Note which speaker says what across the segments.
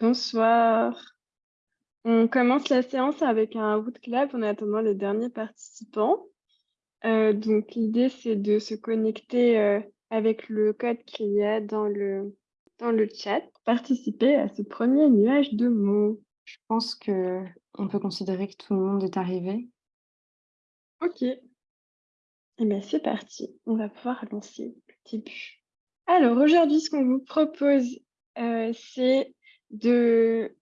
Speaker 1: Bonsoir. On commence la séance avec un bootclub en attendant les derniers participants. Euh, donc l'idée c'est de se connecter euh, avec le code qu'il y a dans le, dans le chat pour participer à ce premier nuage de mots.
Speaker 2: Je pense que on peut considérer que tout le monde est arrivé.
Speaker 1: Ok. Eh bien c'est parti, on va pouvoir lancer le début. Alors aujourd'hui ce qu'on vous propose euh, c'est de,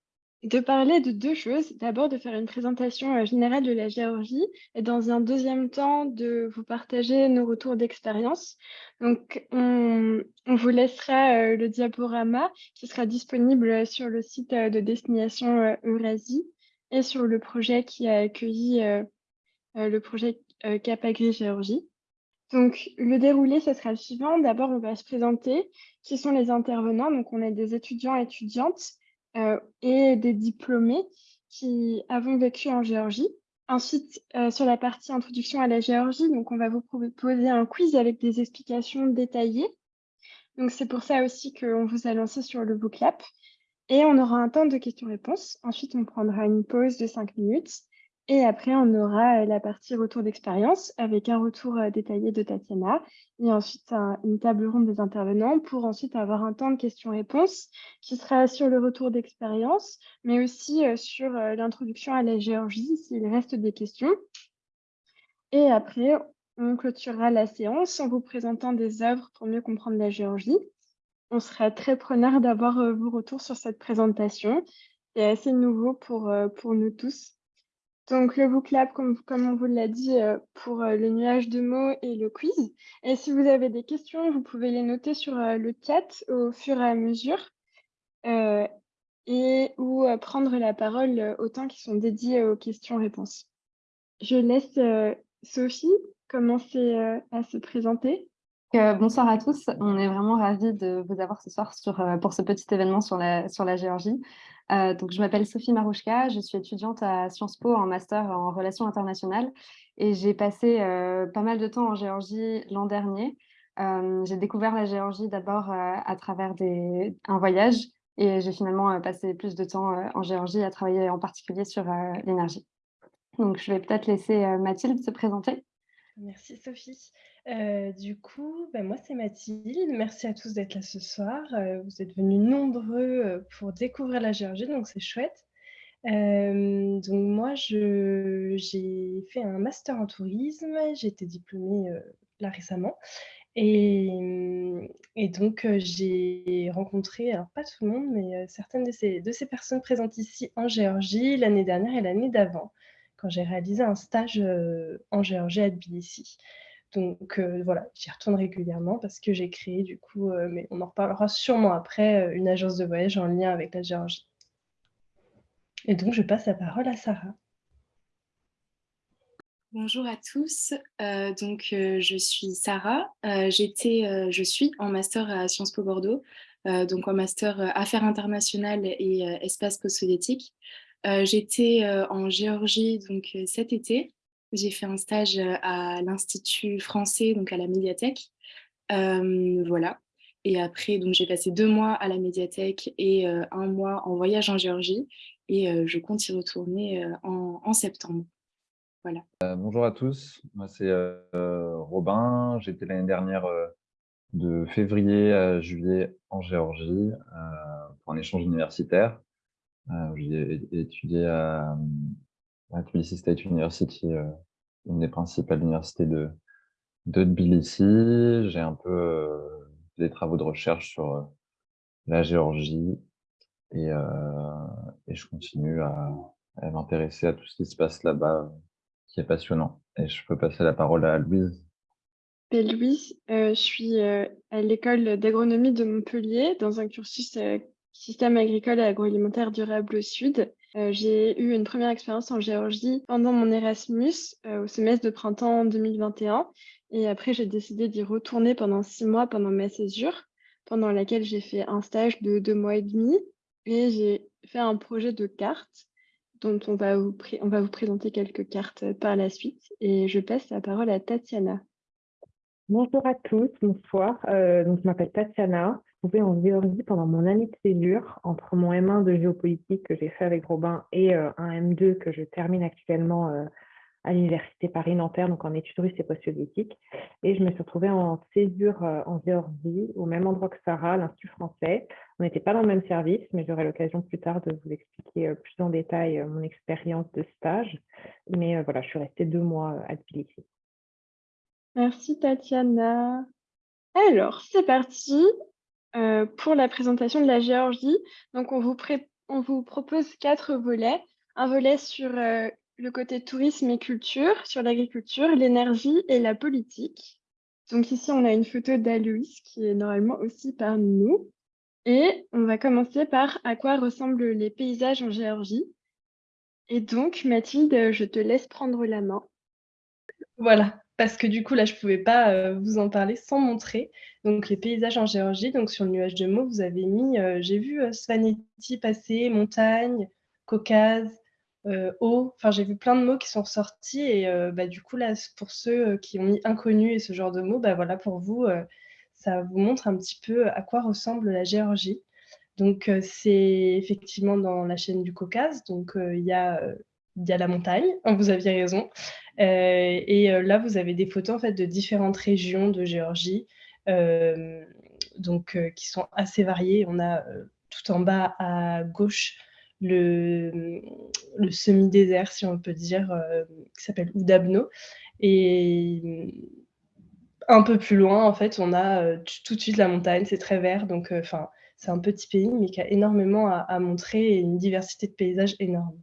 Speaker 1: parler de deux choses. D'abord, de faire une présentation euh, générale de la Géorgie et dans un deuxième temps, de vous partager nos retours d'expérience. Donc, on, on, vous laissera euh, le diaporama qui sera disponible sur le site euh, de destination Eurasie et sur le projet qui a accueilli le projet Cap Agri Géorgie. Donc, le déroulé, ce sera le suivant. D'abord, on va se présenter qui sont les intervenants? Donc, on a des étudiants et étudiantes et des diplômés qui avons vécu en Géorgie. Ensuite, euh, sur la partie introduction à la Géorgie, donc on va vous proposer un quiz avec des explications détaillées. Donc, c'est pour ça aussi qu'on vous a lancé sur le Booklab. Et on aura un temps de questions-réponses. Ensuite, on prendra une pause de cinq minutes. Et après, on aura la partie retour d'expérience avec un retour détaillé de Tatiana et ensuite une table ronde des intervenants pour ensuite avoir un temps de questions-réponses qui sera sur le retour d'expérience, mais aussi sur l'introduction à la Géorgie s'il reste des questions. Et après, on clôturera la séance en vous présentant des œuvres pour mieux comprendre la Géorgie. On sera très preneur d'avoir vos retours sur cette présentation. C'est assez nouveau pour, pour nous tous. Donc, le book comme, comme on vous l'a dit, euh, pour euh, le nuage de mots et le quiz. Et si vous avez des questions, vous pouvez les noter sur euh, le chat au fur et à mesure et ou prendre la parole au temps qui sont dédiés aux questions-réponses. Je laisse Sophie commencer à se présenter.
Speaker 2: Bonsoir à tous, on est vraiment ravis de vous avoir ce soir sur, pour ce petit événement sur la, Géorgie. Euh, donc, je m'appelle Sophie Marouchka, je suis étudiante à Sciences Po en master en relations internationales et j'ai passé euh, pas mal de temps en Géorgie l'an dernier. Euh, j'ai découvert la Géorgie d'abord à travers un voyage et j'ai finalement passé plus de temps en Géorgie à travailler en particulier sur l'énergie. Donc, je vais peut-être laisser Mathilde se présenter.
Speaker 3: Merci Sophie. Euh, du coup, ben, moi c'est Mathilde. Merci à tous d'être là ce soir. Euh, vous êtes venus nombreux euh, pour découvrir la Géorgie, donc c'est chouette. donc moi, j'ai fait un master en tourisme. J'ai été diplômée là récemment. Et, et donc j'ai rencontré, alors pas tout le monde, mais certaines de ces, de ces personnes présentes ici en Géorgie l'année dernière et l'année d'avant quand j'ai réalisé un stage en Géorgie à Tbilissi. Donc voilà, j'y retourne régulièrement parce que j'ai créé du coup, mais on en reparlera sûrement après, une agence de voyage en lien avec la Géorgie. Et donc je passe la parole à Sarah.
Speaker 4: Bonjour à tous, donc je suis Sarah, j'étais, je suis en master à Sciences Po Bordeaux, donc en master Affaires internationales et espace post-soviétique. Euh, j'étais euh, en Géorgie donc, euh, cet été. J'ai fait un stage à l'Institut français, donc à la médiathèque. voilà. Et après, j'ai passé deux mois à la médiathèque et un mois en voyage en Géorgie. Et je compte y retourner en, septembre. Voilà.
Speaker 5: bonjour à tous, moi c'est Robin. J'étais l'année dernière de février à juillet en Géorgie pour un échange universitaire. J'ai étudié à, à, Tbilisi State University, euh, une des principales universités de, de Tbilisi. J'ai un peu euh, des travaux de recherche sur la Géorgie et, et je continue à, m'intéresser à tout ce qui se passe là-bas, qui est passionnant. Et je peux passer la parole à Louise.
Speaker 1: Louise, je suis à l'école d'agronomie de Montpellier dans un cursus système agricole et agroalimentaire durable au sud. Euh, j'ai eu une première expérience en Géorgie pendant mon Erasmus euh, au semestre de printemps 2021. Et après, j'ai décidé d'y retourner pendant six mois pendant ma césure, pendant laquelle j'ai fait un stage de deux mois et demi. Et j'ai fait un projet de carte dont on va, vous présenter quelques cartes par la suite. Et je passe la parole à Tatiana.
Speaker 6: Bonjour à tous, bonsoir. Euh, donc, je m'appelle Tatiana. Trouvée en Géorgie pendant mon année de césure, entre mon M1 de géopolitique que j'ai fait avec Robin et un M2 que je termine actuellement à l'Université Paris-Nanterre, donc en études russes et post-soviétiques. Et je me suis retrouvée en césure en Géorgie, au même endroit que Sarah, l'Institut français. On n'était pas dans le même service, mais j'aurai l'occasion plus tard de vous expliquer plus en détail mon expérience de stage. Mais voilà, je suis restée deux mois à Tbilissi.
Speaker 1: Merci Tatiana. Alors, c'est parti pour la présentation de la Géorgie. Donc, on vous, propose quatre volets. Un volet sur le côté tourisme et culture, sur l'agriculture, l'énergie et la politique. Donc ici, on a une photo d'Aloïs qui est normalement aussi parmi nous. Et on va commencer par à quoi ressemblent les paysages en Géorgie. Et donc, Mathilde, je te laisse prendre la main.
Speaker 3: Voilà, parce que du coup, là, je ne pouvais pas euh, vous en parler sans montrer. Donc, les paysages en Géorgie, donc sur le nuage de mots, vous avez mis, euh, j'ai vu euh, Svaneti passer, montagne, Caucase, eau. Enfin, j'ai vu plein de mots qui sont sortis. Et bah, du coup, là, pour ceux qui ont mis inconnu et ce genre de mots, bah, voilà, pour vous, ça vous montre un petit peu à quoi ressemble la Géorgie. Donc, c'est effectivement dans la chaîne du Caucase. Donc, il y a il y a la montagne, vous aviez raison. Et là, vous avez des photos en fait, de différentes régions de Géorgie, donc, qui sont assez variées. On a tout en bas à gauche le, semi-désert, si on peut dire, qui s'appelle Oudabno. Et un peu plus loin, en fait, on a tout de suite la montagne, c'est très vert, donc enfin, c'est un petit pays, mais qui a énormément à montrer et une diversité de paysages énorme.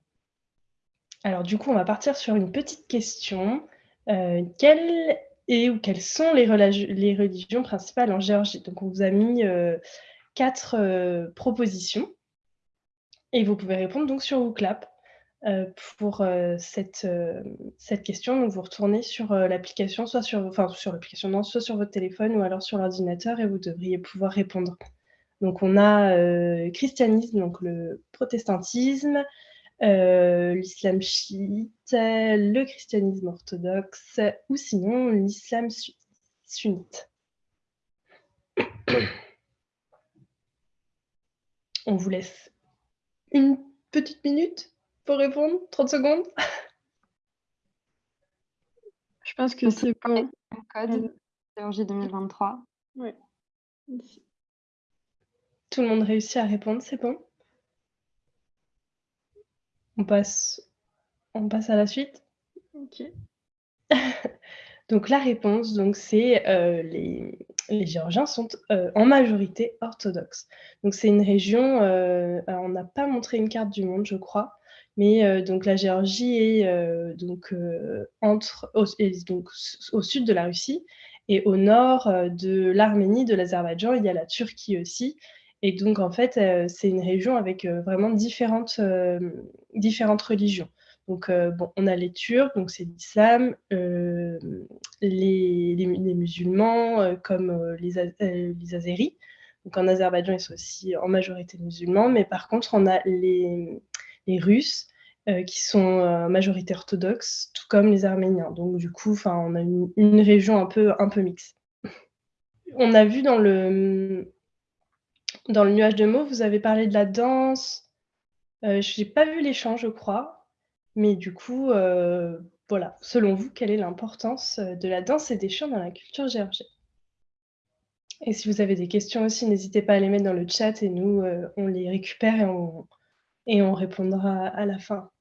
Speaker 3: Alors du coup, on va partir sur une petite question. Euh, quelles, et, ou quelles sont les, religions principales en Géorgie? Donc on vous a mis euh, quatre euh, propositions et vous pouvez répondre donc sur WooClap pour cette, question. Donc vous retournez sur l'application, soit sur, l'application, non, soit sur votre téléphone ou alors sur l'ordinateur et vous devriez pouvoir répondre. Donc on a christianisme, donc le protestantisme, l'islam chiite, le christianisme orthodoxe ou sinon l'islam sunnite. On vous laisse une petite minute pour répondre, 30 secondes.
Speaker 1: Je pense que c'est bon.
Speaker 2: Code Géorgie 2023.
Speaker 1: Oui.
Speaker 3: Tout le monde réussit à répondre, c'est bon on passe, on passe à la suite.
Speaker 1: Ok.
Speaker 3: donc la réponse, donc c'est euh, les, les, Géorgiens sont euh, en majorité orthodoxes. Donc c'est une région, euh, on n'a pas montré une carte du monde, je crois, mais donc la Géorgie est donc entre, au, donc au sud de la Russie et au nord de l'Arménie, de l'Azerbaïdjan, il y a la Turquie aussi. Et donc, en fait, euh, c'est une région avec euh, vraiment différentes, euh, différentes religions. Donc, bon, on a les Turcs, donc c'est l'islam, les, musulmans, comme les, les Azéris. Donc, en Azerbaïdjan, ils sont aussi en majorité musulmans, mais par contre, on a les, les Russes, qui sont en majorité orthodoxes, tout comme les Arméniens. Donc, du coup, on a une, une, région un peu, un peu mixte. On a vu dans le, dans le nuage de mots, vous avez parlé de la danse. Euh, je n'ai pas vu les chants, je crois. Mais du coup, euh, voilà. Selon vous, quelle est l'importance euh, de la danse et des chants dans la culture géorgienne? Et si vous avez des questions aussi, n'hésitez pas à les mettre dans le chat et nous, on les récupère et on, et on répondra à la fin.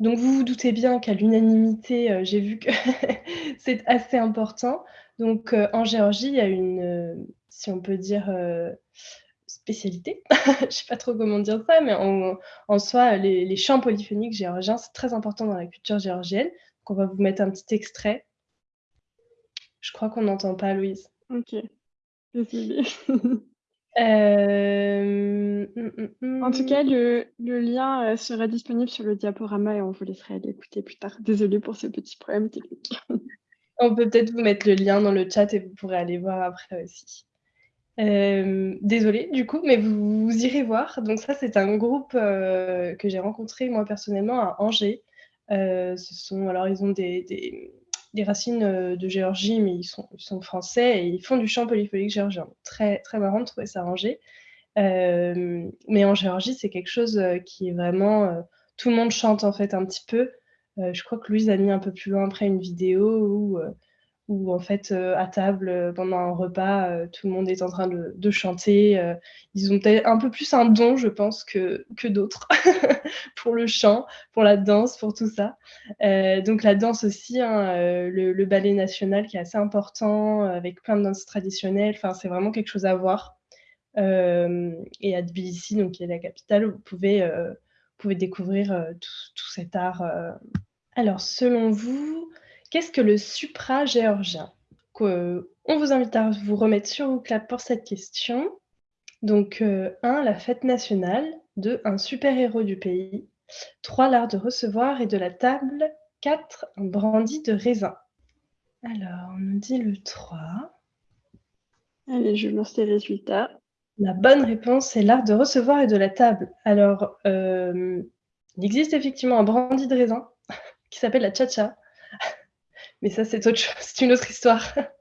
Speaker 3: Donc vous vous doutez bien qu'à l'unanimité, j'ai vu que c'est assez important. Donc en Géorgie, il y a une, si on peut dire, euh, spécialité. Je ne sais pas trop comment dire ça, mais en, soi, les, chants polyphoniques géorgiens, c'est très important dans la culture géorgienne. Donc, on va vous mettre un petit extrait. Je crois qu'on n'entend pas, Louise.
Speaker 1: Ok. Euh, mm, mm, mm. En tout cas, le, lien euh, sera disponible sur le diaporama et on vous laissera l'écouter plus tard. Désolée pour ce petit problème technique.
Speaker 3: on peut peut-être vous mettre le lien dans le chat et vous pourrez aller voir après aussi. Euh, désolée du coup, mais vous, irez voir. Donc ça, c'est un groupe que j'ai rencontré moi personnellement à Angers. ce sont alors ils ont des, racines de Géorgie, mais ils sont, français et ils font du chant polyphonique géorgien. Très, très marrant de trouver ça rangé. mais en Géorgie, c'est quelque chose qui est vraiment... tout le monde chante en fait un petit peu. je crois que Louise a mis un peu plus loin après une vidéo où où en fait euh, à table euh, pendant un repas euh, tout le monde est en train de, chanter ils ont peut-être un peu plus un don je pense que, que d'autres pour le chant pour la danse pour tout ça. Donc la danse aussi hein, le, ballet national qui est assez important avec plein de danses traditionnelles enfin c'est vraiment quelque chose à voir. Et à Tbilissi donc qui est la capitale vous pouvez pouvez découvrir tout, cet art alors selon vous Qu'est-ce que le supra-géorgien On vous invite à vous remettre sur vos clap pour cette question. Donc, 1. Euh, la fête nationale. 2. Un super-héros du pays. 3. L'art de recevoir et de la table. 4. Un brandy de raisin. Alors, on nous dit le 3.
Speaker 1: Allez, je lance les résultats.
Speaker 3: La bonne réponse est l'art de recevoir et de la table. Alors, euh, il existe effectivement un brandy de raisin qui s'appelle la cha-cha. Mais ça, c'est autre chose, c'est une autre histoire.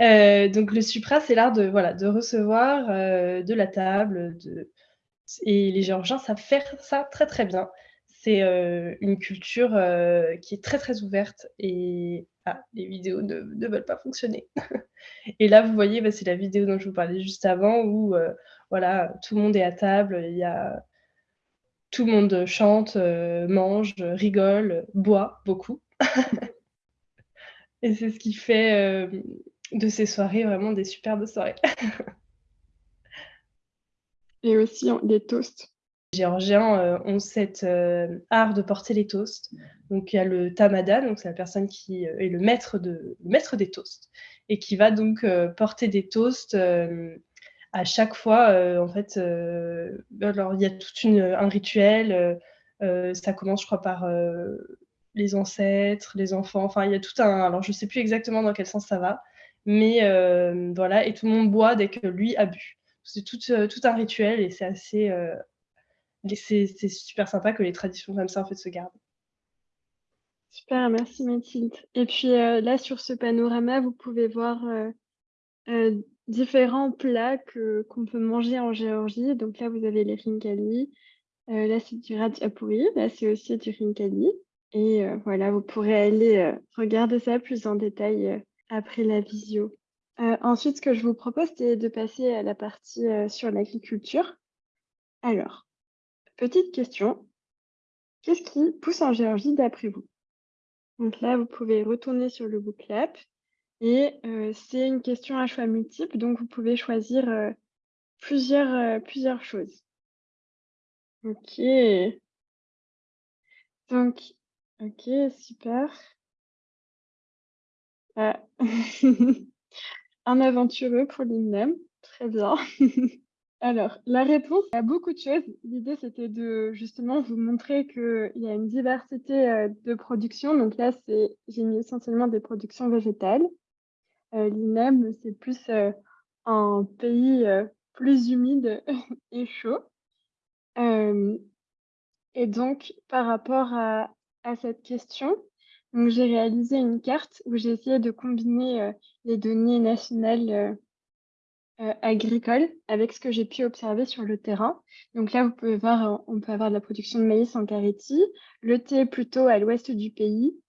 Speaker 3: Euh, donc le supra, c'est l'art de, voilà, de recevoir euh, de la table. Et les Géorgiens savent faire ça très très bien. C'est euh, une culture qui est très très ouverte et ah, les vidéos ne, ne, veulent pas fonctionner. et là, vous voyez, bah, c'est la vidéo dont je vous parlais juste avant où voilà, tout le monde est à table, il y a... tout le monde chante, mange, rigole, boit beaucoup. Et c'est ce qui fait de ces soirées vraiment des superbes soirées.
Speaker 1: Et aussi des toasts.
Speaker 3: Les Géorgiens ont cet art de porter les toasts. Donc il y a le tamada, donc c'est la personne qui est le maître, de, maître des toasts et qui va donc porter des toasts à chaque fois. en fait, alors il y a tout un rituel. ça commence, je crois, par les ancêtres, les enfants. Enfin, il y a tout un. Alors, je ne sais plus exactement dans quel sens ça va, mais euh, voilà. Et tout le monde boit dès que lui a bu. C'est tout, euh, un rituel et c'est assez. Euh, c'est super sympa que les traditions comme ça en fait se gardent.
Speaker 1: Super, merci Mathilde. Et puis là, sur ce panorama, vous pouvez voir différents plats qu'on peut manger en Géorgie. Donc là, vous avez les rinkali. là, c'est du radjapuri. Là, c'est aussi du rinkali. Et voilà, vous pourrez aller regarder ça plus en détail après la visio. ensuite, ce que je vous propose, c'est de passer à la partie sur l'agriculture. Alors, petite question. Qu'est-ce qui pousse en Géorgie d'après vous? Donc là, vous pouvez retourner sur le booklap et c'est une question à choix multiple, donc vous pouvez choisir plusieurs, plusieurs choses. Ok. Donc, OK, super. Ah. Un aventureux pour l'INEM, très bien. Alors, la réponse a beaucoup de choses. L'idée, c'était de justement vous montrer qu'il y a une diversité euh, de production. Donc là, j'ai mis essentiellement des productions végétales. Euh, L'INEM, c'est plus euh, un pays plus humide et chaud. et donc, par rapport à, à cette question. J'ai réalisé une carte où j'ai essayé de combiner euh, les données nationales euh, euh, agricoles avec ce que j'ai pu observer sur le terrain. Donc là, vous pouvez voir, on peut avoir de la production de maïs en Carétie, le thé plutôt à l'ouest du pays.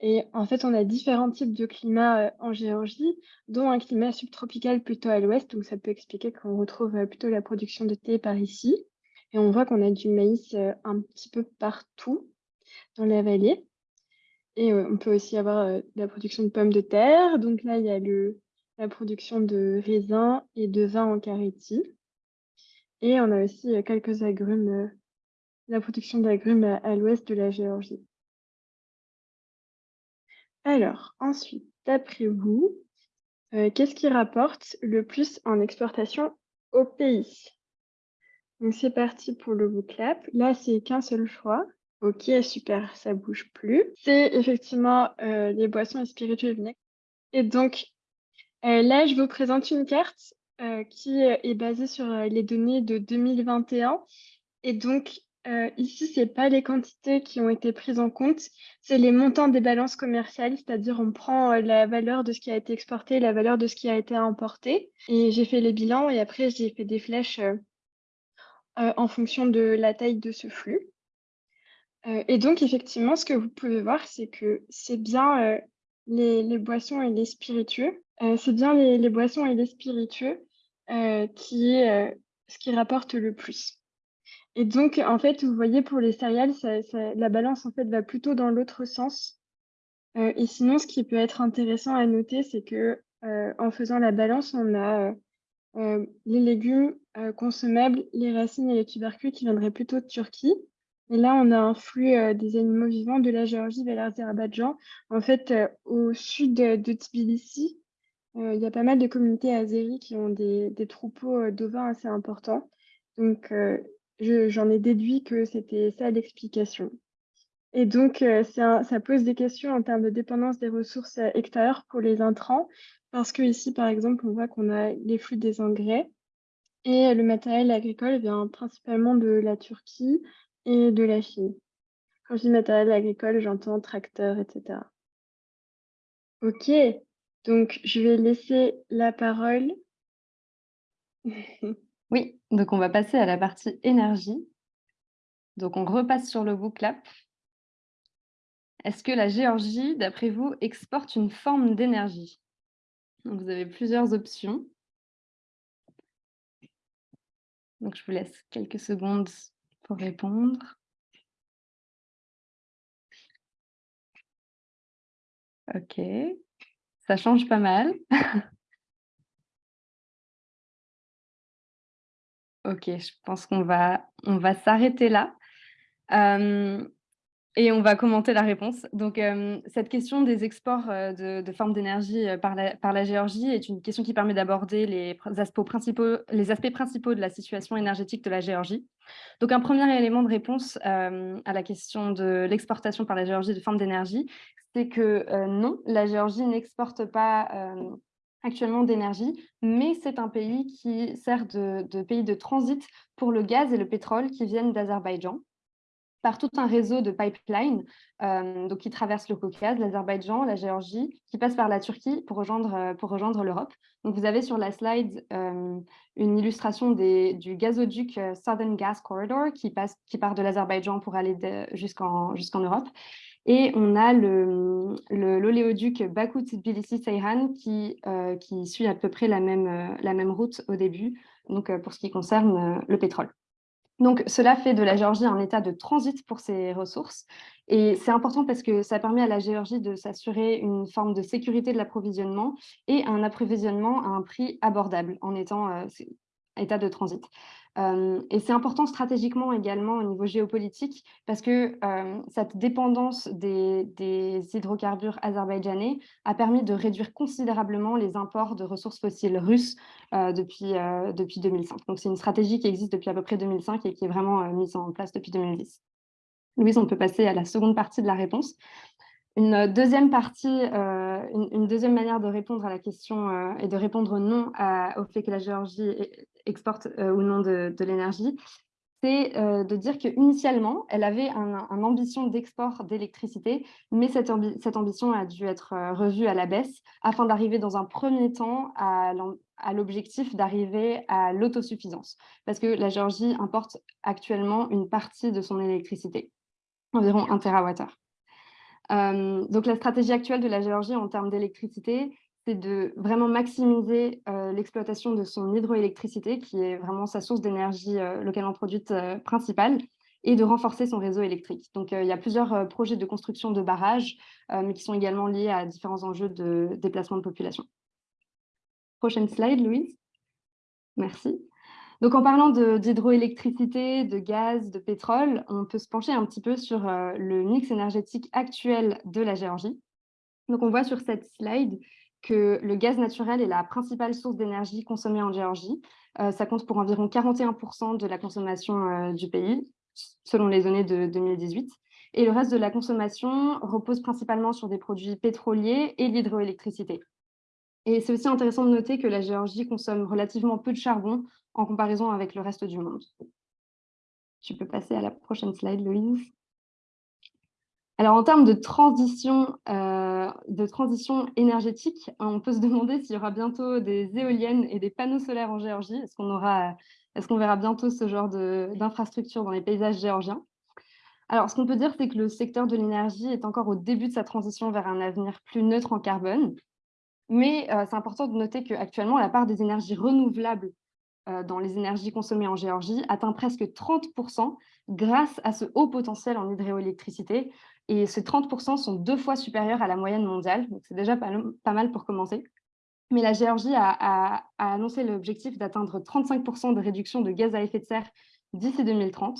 Speaker 1: Et en fait, on a différents types de climats en Géorgie, dont un climat subtropical plutôt à l'ouest. Donc ça peut expliquer qu'on retrouve plutôt la production de thé par ici. Et on voit qu'on a du maïs un petit peu partout dans la vallée. Et on peut aussi avoir la production de pommes de terre. Donc là, il y a le, la production de raisins et de vin en Carétie. Et on a aussi quelques agrumes, la production d'agrumes à, l'ouest de la Géorgie. Alors, ensuite, d'après vous, qu'est-ce qui rapporte le plus en exportation au pays? Donc c'est parti pour le booklap. Là, c'est qu'un seul choix. Ok, super, ça bouge plus. C'est effectivement euh, les boissons et spiritueux vinaigres. Et donc, euh, là, je vous présente une carte euh, qui est basée sur les données de 2021. Et donc, euh, ici, ce n'est pas les quantités qui ont été prises en compte, c'est les montants des balances commerciales, c'est-à-dire on prend euh, la valeur de ce qui a été exporté, la valeur de ce qui a été importé. Et j'ai fait les bilans et après, j'ai fait des flèches euh, en fonction de la taille de ce flux. Et donc, effectivement, ce que vous pouvez voir, c'est que c'est bien les, boissons et les spiritueux. c'est bien les, boissons et les spiritueux qui est ce qui rapporte le plus. Et donc, en fait, vous voyez, pour les céréales, la balance, en fait, va plutôt dans l'autre sens. Euh, et sinon, ce qui peut être intéressant à noter, c'est que euh, en faisant la balance, on a euh, les légumes consommables, les racines et les tubercules qui viendraient plutôt de Turquie. Et là, on a un flux des animaux vivants de la Géorgie vers l'Azerbaïdjan. En fait, au sud de Tbilissi, il y a pas mal de communautés azéries qui ont des, troupeaux d'ovins assez importants. Donc, j'en ai déduit que c'était ça l'explication. Et donc, euh, ça pose des questions en termes de dépendance des ressources euh, extérieures pour les intrants, parce que ici, par exemple, on voit qu'on a les flux des engrais et le matériel agricole vient principalement de la Turquie et de la Chine. Quand je dis matériel agricole, j'entends tracteurs, etc. Ok, donc je vais laisser la parole
Speaker 2: Oui, donc on va passer à la partie énergie. Donc on repasse sur le booklap. Est-ce que la Géorgie, d'après vous, exporte une forme d'énergie? Vous avez plusieurs options. Donc je vous laisse quelques secondes pour répondre. Ok, ça change pas mal. Ok, je pense qu'on va, on va s'arrêter là. Et on va commenter la réponse. Donc, cette question des exports de, formes d'énergie par la, par la Géorgie est une question qui permet d'aborder les aspects, principaux, les aspects principaux de la situation énergétique de la Géorgie. Donc, un premier élément de réponse à la question de l'exportation par la Géorgie de formes d'énergie, c'est que non, la Géorgie n'exporte pas actuellement d'énergie, mais c'est un pays qui sert de, pays de transit pour le gaz et le pétrole qui viennent d'Azerbaïdjan par tout un réseau de pipelines euh, qui traversent le Caucase, l'Azerbaïdjan, la Géorgie, qui passent par la Turquie pour rejoindre, euh, pour rejoindre l'Europe. Vous avez sur la slide euh, une illustration des, du gazoduc Southern Gas Corridor qui, passe, qui part de l'Azerbaïdjan pour aller jusqu'en jusqu'en Europe. Et on a l'oléoduc le, Bakou-Tbilisi-Seyhan qui, qui suit à peu près la même, la même route au début, donc pour ce qui concerne le pétrole. Donc, cela fait de la Géorgie un état de transit pour ses ressources. Et c'est important parce que ça permet à la Géorgie de s'assurer une forme de sécurité de l'approvisionnement et un approvisionnement à un prix abordable en étant état de transit et c'est important stratégiquement également au niveau géopolitique parce que cette dépendance des, hydrocarbures azerbaïdjanais a permis de réduire considérablement les imports de ressources fossiles russes depuis, depuis 2005. Donc c'est une stratégie qui existe depuis à peu près 2005 et qui est vraiment mise en place depuis 2010. Louise, on peut passer à la seconde partie de la réponse. Une deuxième partie, euh, une, deuxième manière de répondre à la question euh, et de répondre non au fait que la Géorgie exporte euh, ou non de, l'énergie, c'est de dire qu'initialement, elle avait une ambition d'export d'électricité, mais cette, cette, ambition a dû être revue à la baisse afin d'arriver dans un premier temps à, l'objectif d'arriver à l'autosuffisance. Parce que la Géorgie importe actuellement une partie de son électricité, environ 1 TWh. Euh, donc la stratégie actuelle de la Géorgie en termes d'électricité, c'est de vraiment maximiser euh, l'exploitation de son hydroélectricité, qui est vraiment sa source d'énergie euh, localement produite principale, et de renforcer son réseau électrique. Donc il y a plusieurs projets de construction de barrages, mais qui sont également liés à différents enjeux de déplacement de population. Prochaine slide, Louise. Merci. Donc, en parlant d'hydroélectricité, de, gaz, de pétrole, on peut se pencher un petit peu sur euh, le mix énergétique actuel de la Géorgie. Donc, on voit sur cette slide que le gaz naturel est la principale source d'énergie consommée en Géorgie. Euh, ça compte pour environ 41% de la consommation euh, du pays, selon les données de 2018. Et le reste de la consommation repose principalement sur des produits pétroliers et l'hydroélectricité. Et c'est aussi intéressant de noter que la Géorgie consomme relativement peu de charbon en comparaison avec le reste du monde. Tu peux passer à la prochaine slide, Louise. Alors, en termes de transition, euh, de transition énergétique, on peut se demander s'il y aura bientôt des éoliennes et des panneaux solaires en Géorgie. Est-ce qu'on qu'on verra bientôt ce genre d'infrastructures dans les paysages géorgiens? Alors, ce qu'on peut dire, c'est que le secteur de l'énergie est encore au début de sa transition vers un avenir plus neutre en carbone. Mais euh, c'est important de noter qu'actuellement, la part des énergies renouvelables euh, dans les énergies consommées en Géorgie atteint presque 30% grâce à ce haut potentiel en hydroélectricité, et ces 30% sont deux fois supérieurs à la moyenne mondiale, donc c'est déjà pas, mal pour commencer. Mais la Géorgie a, annoncé l'objectif d'atteindre 35% de réduction de gaz à effet de serre d'ici 2030.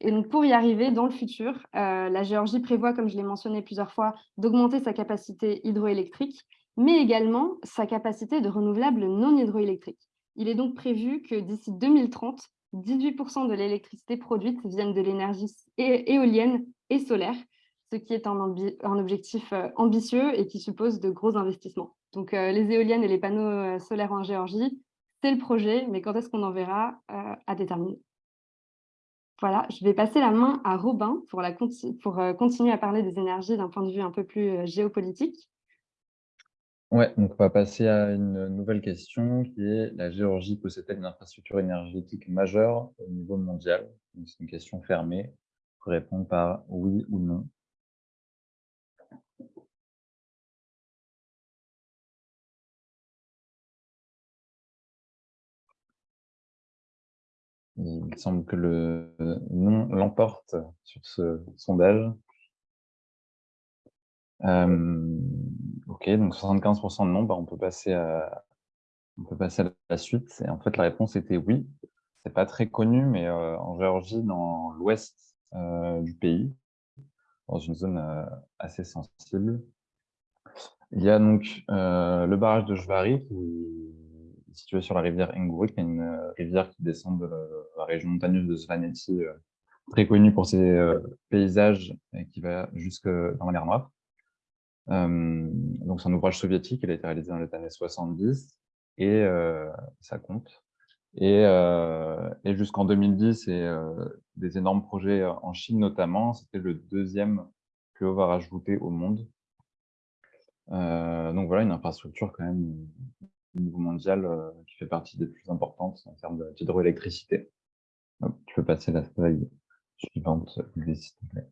Speaker 2: Et donc, pour y arriver, dans le futur, euh, la Géorgie prévoit, comme je l'ai mentionné plusieurs fois, d'augmenter sa capacité hydroélectrique, mais également sa capacité de renouvelables non hydroélectriques. Il est donc prévu que d'ici 2030, 18% de l'électricité produite vienne de l'énergie éolienne et solaire, ce qui est un, objectif euh, ambitieux et qui suppose de gros investissements. Donc, euh, les éoliennes et les panneaux euh, solaires en Géorgie, c'est le projet, mais quand est-ce qu'on en verra à déterminer. Voilà, je vais passer la main à Robin pour continuer à parler des énergies d'un point de vue un peu plus géopolitique.
Speaker 5: Ouais, donc on va passer à une nouvelle question qui est la Géorgie possède-t-elle une infrastructure énergétique majeure au niveau mondial? C'est une question fermée. Faut répondre par oui ou non. Il semble que le non l'emporte sur ce sondage. Euh, ok, donc 75% de non, bah, on, peut passer à, la suite. En fait, la réponse était oui. C'est pas très connu, mais euh, en Géorgie, dans l'ouest euh, du pays, dans une zone assez sensible, il y a donc le barrage de Jvari situé sur la rivière Enguri, qui est une euh, rivière qui descend de la région montagneuse de Svaneti, euh, très connue pour ses euh, paysages et qui va jusque dans la mer Noire. Donc c'est un ouvrage soviétique, il a été réalisé dans les années 70 et ça compte. Et, et jusqu'en 2010, et des énormes projets en Chine notamment, c'était le deuxième plus haut barrage voûté au monde. donc voilà, une infrastructure quand même au niveau mondial euh, qui fait partie des plus importantes en termes d'hydroélectricité. Tu peux passer la slide suivante, s'il te plaît.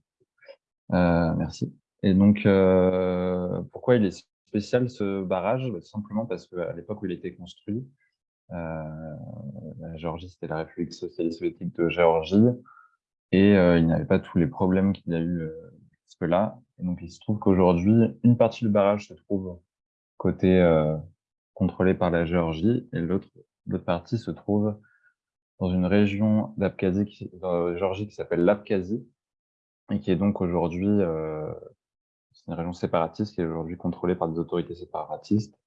Speaker 5: Euh, merci. Et donc, euh, pourquoi il est spécial ce barrage? Bah, Simplement parce qu'à l'époque où il a été construit, la Géorgie, c'était la République socialiste soviétique de Géorgie, et il n'y avait pas tous les problèmes qu'il a eu jusque-là. Et donc, il se trouve qu'aujourd'hui, une partie du barrage se trouve côté contrôlée par la Géorgie, et l'autre partie se trouve dans une région d'Abkhazie, Géorgie qui s'appelle l'Abkhazie, et qui est donc aujourd'hui euh, une région séparatiste qui est aujourd'hui contrôlée par des autorités séparatistes,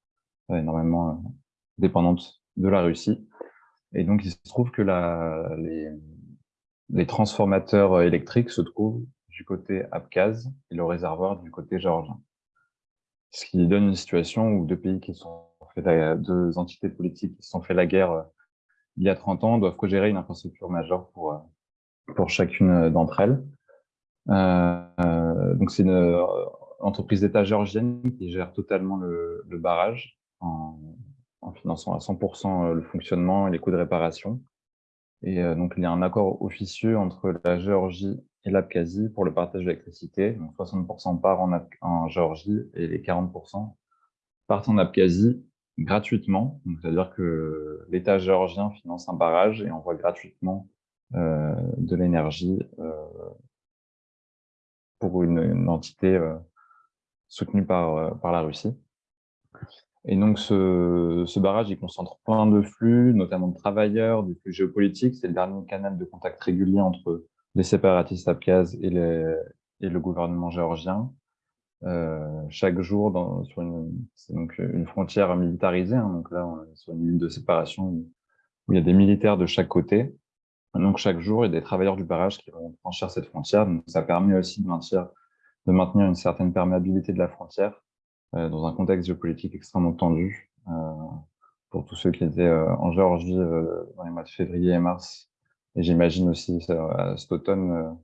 Speaker 5: euh, énormément euh, dépendantes de la Russie. Et donc, il se trouve que la, les, transformateurs électriques se trouvent du côté abkhaze et le réservoir du côté géorgien. Ce qui donne une situation où deux pays qui sont deux entités politiques qui se sont fait la guerre euh, il y a 30 ans doivent co-gérer une infrastructure majeure pour, euh, pour chacune euh, d'entre elles. donc c'est une entreprise d'État géorgienne qui gère totalement le, barrage en, finançant à 100% le fonctionnement et les coûts de réparation. Et donc il y a un accord officieux entre la Géorgie et l'Abkhazie pour le partage de l'électricité. Donc 60% part en, Géorgie et les 40% partent en Abkhazie gratuitement. C'est-à-dire que l'État géorgien finance un barrage et envoie gratuitement euh, de l'énergie euh, pour une, entité euh, soutenue par, euh, par la Russie. Et donc, ce, ce, barrage, il concentre plein de flux, notamment de travailleurs, des flux géopolitiques. C'est le dernier canal de contact régulier entre les séparatistes abkhazes et, les, et le gouvernement géorgien. Euh, chaque jour une, donc une frontière militarisée. Hein, donc là, on est sur une ligne de séparation où, il y a des militaires de chaque côté. Donc chaque jour, il y a des travailleurs du barrage qui vont franchir cette frontière. Donc ça permet aussi de maintenir, de maintenir une certaine perméabilité de la frontière euh, dans un contexte géopolitique extrêmement tendu. Euh, pour tous ceux qui étaient euh, en Géorgie euh, dans les mois de février et mars et j'imagine aussi cet automne,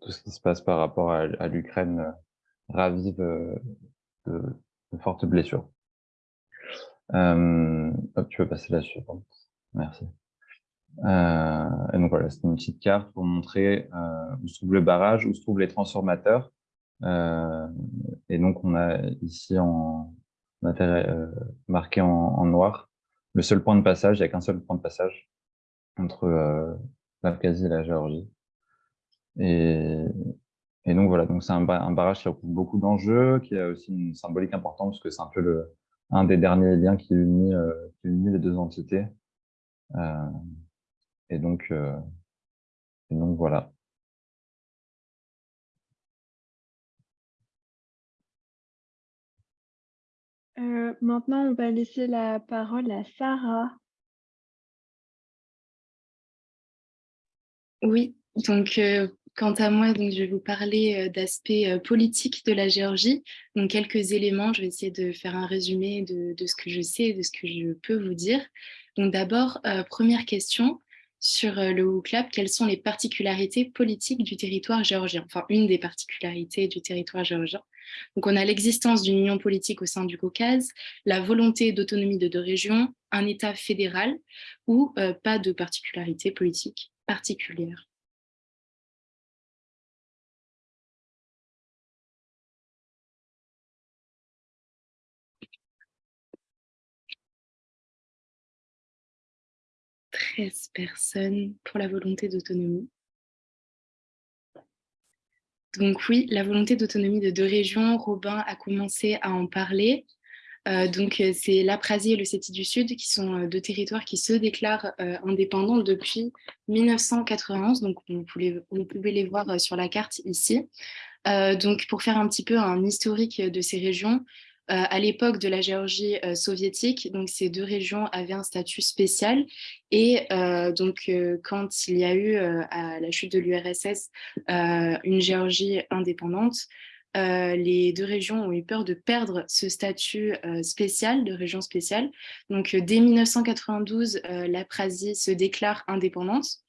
Speaker 5: tout ce qui se passe par rapport à, l'Ukraine ravive de, fortes blessures. tu peux passer la suivante. Merci. Et donc voilà, c'est une petite carte pour montrer où se trouve le barrage, où se trouvent les transformateurs. et donc on a ici en marqué en, noir le seul point de passage, il n'y a qu'un seul point de passage entre l'Abkhazie et la Géorgie. Et, donc voilà, donc c'est un, barrage qui recoupe beaucoup d'enjeux, qui a aussi une symbolique importante parce que c'est un peu le, un des derniers liens qui unit, euh, les deux entités. Euh, et donc, euh, et donc voilà.
Speaker 1: Euh, maintenant, on va laisser la parole à Sarah.
Speaker 4: Oui, donc euh, quant à moi, donc, je vais vous parler euh, d'aspects euh, politiques de la Géorgie. Donc quelques éléments, je vais essayer de faire un résumé de, ce que je sais et de ce que je peux vous dire. Donc d'abord, première question sur le WUCLAP, quelles sont les particularités politiques du territoire géorgien? Enfin, une des particularités du territoire géorgien. Donc on a l'existence d'une union politique au sein du Caucase, la volonté d'autonomie de deux régions, un État fédéral ou pas de particularité politique particulière. Personnes pour la volonté d'autonomie. Donc oui, la volonté d'autonomie de deux régions, Robin a commencé à en parler. Euh, donc euh, c'est l'Aprasie et le Séti du Sud qui sont euh, deux territoires qui se déclarent indépendants depuis 1991. Donc vous pouvez, les voir sur la carte ici. donc pour faire un petit peu un historique de ces régions, à l'époque de la Géorgie euh, soviétique, donc ces deux régions avaient un statut spécial. Et euh, donc, quand il y a eu, à la chute de l'URSS, une Géorgie indépendante, les deux régions ont eu peur de perdre ce statut spécial, de région spéciale. Donc, dès 1992, la Prasie se déclare indépendante.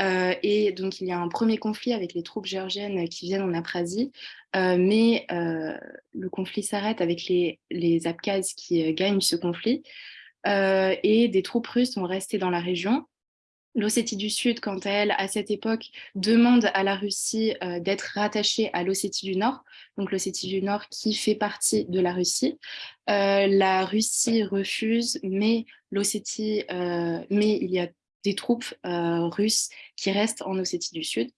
Speaker 4: Euh, et donc, il y a un premier conflit avec les troupes géorgiennes qui viennent en Aprasie, euh, mais euh, le conflit s'arrête avec les, Abkhazes qui gagnent ce conflit, et des troupes russes sont restées dans la région. L'Ossétie du Sud, quant à elle, à cette époque, demande à la Russie d'être rattachée à l'Ossétie du Nord, donc l'Ossétie du Nord qui fait partie de la Russie. la Russie refuse, mais l'Ossétie, mais il y a des troupes russes qui restent en Ossétie du Sud.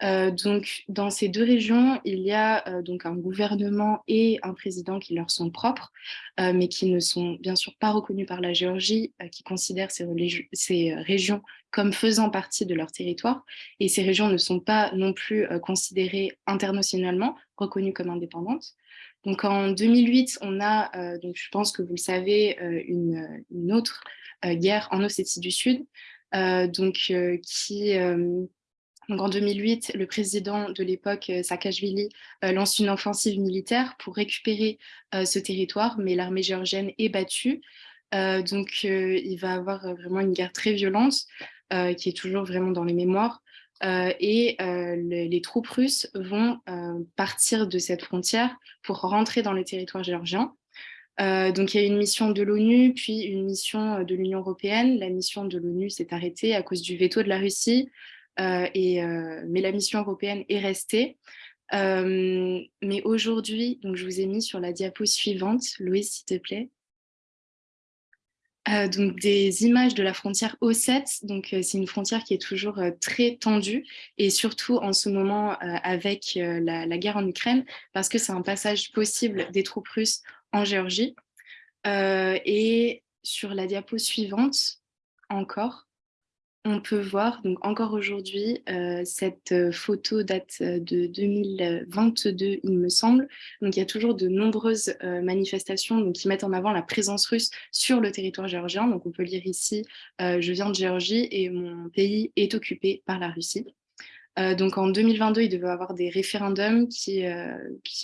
Speaker 4: Donc, dans ces deux régions, il y a donc un gouvernement et un président qui leur sont propres, mais qui ne sont bien sûr pas reconnus par la Géorgie, qui considère ces, régions comme faisant partie de leur territoire. Et ces régions ne sont pas non plus considérées internationalement, reconnues comme indépendantes. Donc, en 2008, on a, donc je pense que vous le savez, une, une autre guerre en Ossétie du Sud, euh, donc, euh, qui, euh, en 2008, le président de l'époque, Saakashvili, lance une offensive militaire pour récupérer ce territoire, mais l'armée géorgienne est battue. donc, il va avoir vraiment une guerre très violente, qui est toujours vraiment dans les mémoires. Et les, troupes russes vont partir de cette frontière pour rentrer dans les territoires géorgiens. Euh, donc, il y a une mission de l'ONU, puis une mission euh, de l'Union européenne. La mission de l'ONU s'est arrêtée à cause du veto de la Russie, euh, mais la mission européenne est restée. mais aujourd'hui, je vous ai mis sur la diapo suivante, Louise, s'il te plaît. Donc des images de la frontière O7, donc c'est une frontière qui est toujours très tendue et surtout en ce moment avec la, guerre en Ukraine parce que c'est un passage possible des troupes russes en Géorgie. Euh, et sur la diapo suivante, encore, on peut voir, donc encore aujourd'hui, euh, cette photo date de 2022, il me semble. Il y a toujours de nombreuses euh, manifestations qui mettent en avant la présence russe sur le territoire géorgien. Donc on peut lire ici, je viens de Géorgie et mon pays est occupé par la Russie. donc en 2022, il devait avoir des référendums qui,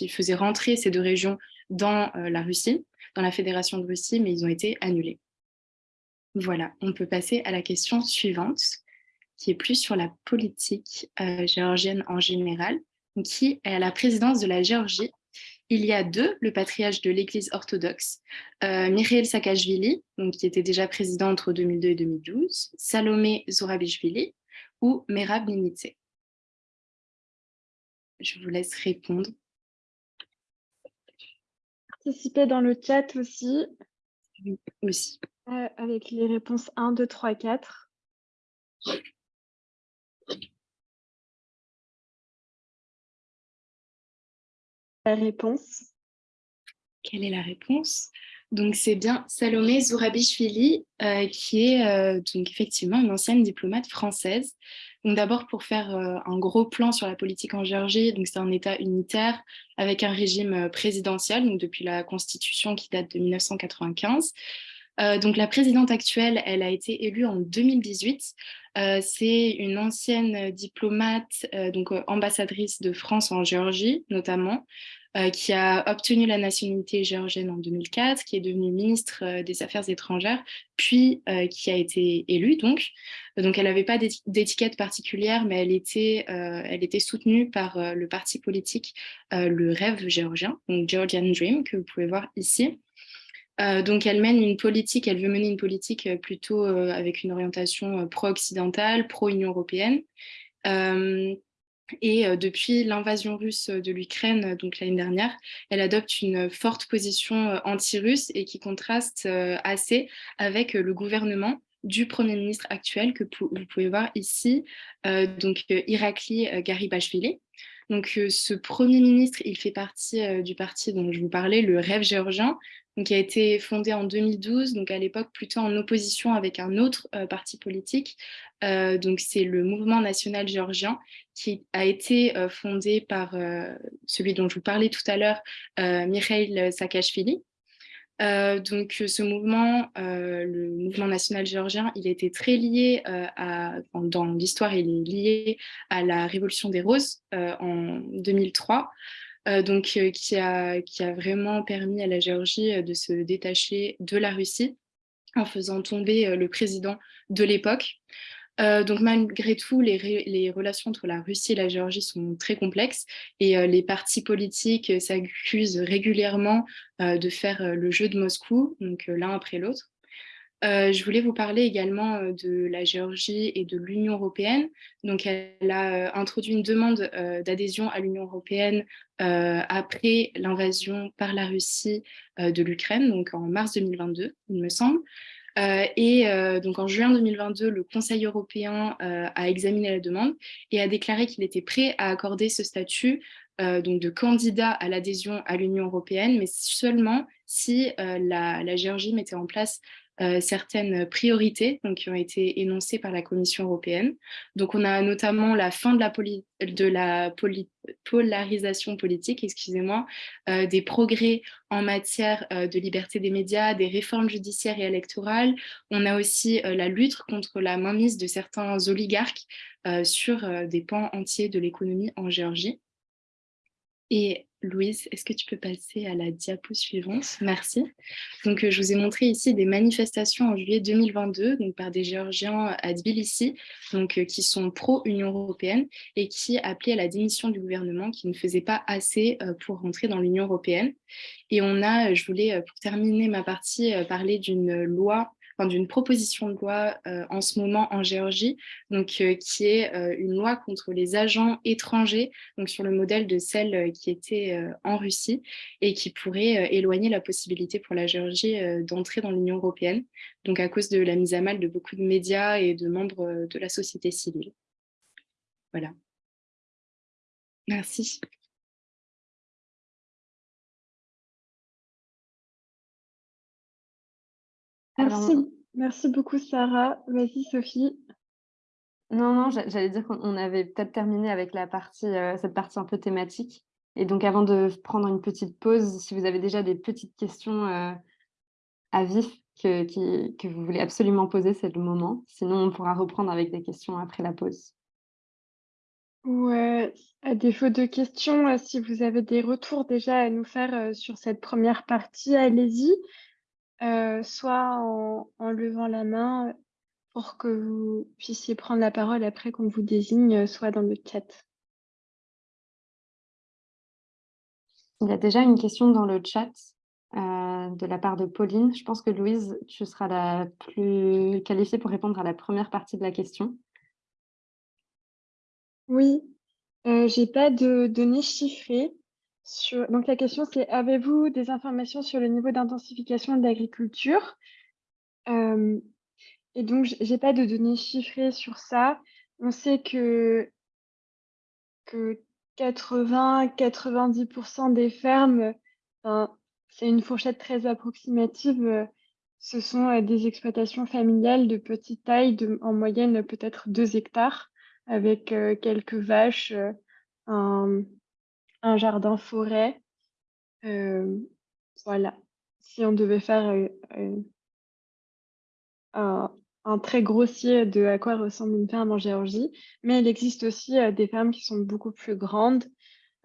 Speaker 4: faisaient rentrer ces deux régions dans euh, la Russie, dans la Fédération de Russie, mais ils ont été annulés. Voilà, on peut passer à la question suivante, qui est plus sur la politique euh, géorgienne en général, qui est à la présidence de la Géorgie. Il y a deux, le patriarche de l'Église orthodoxe, euh, Mikhail Saakashvili, donc, qui était déjà président entre 2002 et 2012, Salomé Zourabishvili ou Merab Nimitse. Je vous laisse répondre.
Speaker 1: Participez dans le chat aussi.
Speaker 4: Oui, aussi.
Speaker 1: Euh, avec les réponses 1, 2, 3, 4. La réponse.
Speaker 4: Quelle est la réponse? Donc c'est bien Salomé Zourabishvili, euh, qui est euh, donc effectivement une ancienne diplomate française. Donc d'abord pour faire un gros plan sur la politique en Géorgie, donc c'est un État unitaire avec un régime présidentiel, donc depuis la Constitution qui date de 1995. Euh, donc la présidente actuelle, elle a été élue en 2018. Euh, c'est une ancienne diplomate, euh, donc ambassadrice de France en Géorgie notamment, qui a obtenu la nationalité géorgienne en 2004, qui est devenue ministre des Affaires étrangères, puis qui a été élue donc. Donc elle n'avait pas d'étiquette particulière, mais elle était, elle soutenue par le parti politique Le Rêve géorgien, donc Georgian Dream, que vous pouvez voir ici. Euh, donc, elle mène une politique, elle veut mener une politique euh, plutôt euh, avec une orientation pro-occidentale, pro-Union européenne. et depuis l'invasion russe de l'Ukraine, donc l'année dernière, elle adopte une forte position anti-russe et qui contraste assez avec le gouvernement du Premier ministre actuel que vous pouvez voir ici, donc Irakli Garibashvili. Donc, ce Premier ministre, il fait partie du parti dont je vous parlais, le Rêve géorgien, qui a été fondé en 2012, donc à l'époque plutôt en opposition avec un autre euh, parti politique. Euh, donc c'est le Mouvement national géorgien qui a été euh, fondé par celui dont je vous parlais tout à l'heure, Mikhail Saakashvili. donc ce mouvement, le mouvement national géorgien, il était très lié à, dans l'histoire, il est lié à la révolution des roses en 2003. Euh, donc, euh, qui, a, vraiment permis à la Géorgie euh, de se détacher de la Russie en faisant tomber le président de l'époque. donc malgré tout, les, les, relations entre la Russie et la Géorgie sont très complexes et les partis politiques s'accusent régulièrement de faire le jeu de Moscou, donc l'un après l'autre. Euh, je voulais vous parler également euh, de la Géorgie et de l'Union européenne. Donc, elle a euh, introduit une demande d'adhésion à l'Union européenne après l'invasion par la Russie de l'Ukraine, donc en mars 2022, il me semble. et donc en juin 2022, le Conseil européen a examiné la demande et a déclaré qu'il était prêt à accorder ce statut donc de candidat à l'adhésion à l'Union européenne, mais seulement si la, la, Géorgie mettait en place euh, certaines priorités donc, qui ont été énoncées par la Commission européenne. Donc, on a notamment la fin de la, polarisation politique, excusez-moi, euh, des progrès en matière euh, de liberté des médias, des réformes judiciaires et électorales. On a aussi la lutte contre la mainmise de certains oligarques sur des pans entiers de l'économie en Géorgie. Et Louise, est-ce que tu peux passer à la diapo suivante? Merci. Donc, euh, je vous ai montré ici des manifestations en juillet 2022 donc, par des Géorgiens à Tbilissi donc, euh, qui sont pro-Union européenne et qui appelaient à la démission du gouvernement qui ne faisait pas assez euh, pour rentrer dans l'Union européenne. Et on a, je voulais, pour terminer ma partie, parler d'une loi d'une proposition de loi euh, en ce moment en Géorgie, donc, euh, qui est euh, une loi contre les agents étrangers, donc sur le modèle de celle qui était en Russie, et qui pourrait éloigner la possibilité pour la Géorgie d'entrer dans l'Union européenne, donc à cause de la mise à mal de beaucoup de médias et de membres de la société civile. Voilà. Merci.
Speaker 1: Merci. Merci beaucoup, Sarah. Vas-y, Sophie.
Speaker 2: Non, non, j'allais dire qu'on avait peut-être terminé avec la partie, euh, cette partie un peu thématique. Et donc, avant de prendre une petite pause, si vous avez déjà des petites questions euh, à vif que, que vous voulez absolument poser, c'est le moment. Sinon, on pourra reprendre avec des questions après la pause.
Speaker 1: Ouais, à défaut de questions, euh, si vous avez des retours déjà à nous faire sur cette première partie, allez-y. Euh, soit en, en levant la main pour que vous puissiez prendre la parole après qu'on vous désigne, soit dans le chat.
Speaker 2: Il y a déjà une question dans le chat euh, de la part de Pauline. Je pense que Louise, tu seras la plus qualifiée pour répondre à la première partie de la question.
Speaker 1: Oui, euh, j'ai pas de données chiffrées. Donc la question c'est, avez-vous des informations sur le niveau d'intensification de l'agriculture? Euh, Et donc j'ai pas de données chiffrées sur ça. On sait que, que 80-90% des fermes, c'est une fourchette très approximative, ce sont des exploitations familiales de petite taille, en moyenne peut-être 2 hectares, avec quelques vaches, un, un jardin forêt. voilà. Si on devait faire un, un très grossier de à quoi ressemble une ferme en Géorgie, mais il existe aussi des fermes qui sont beaucoup plus grandes,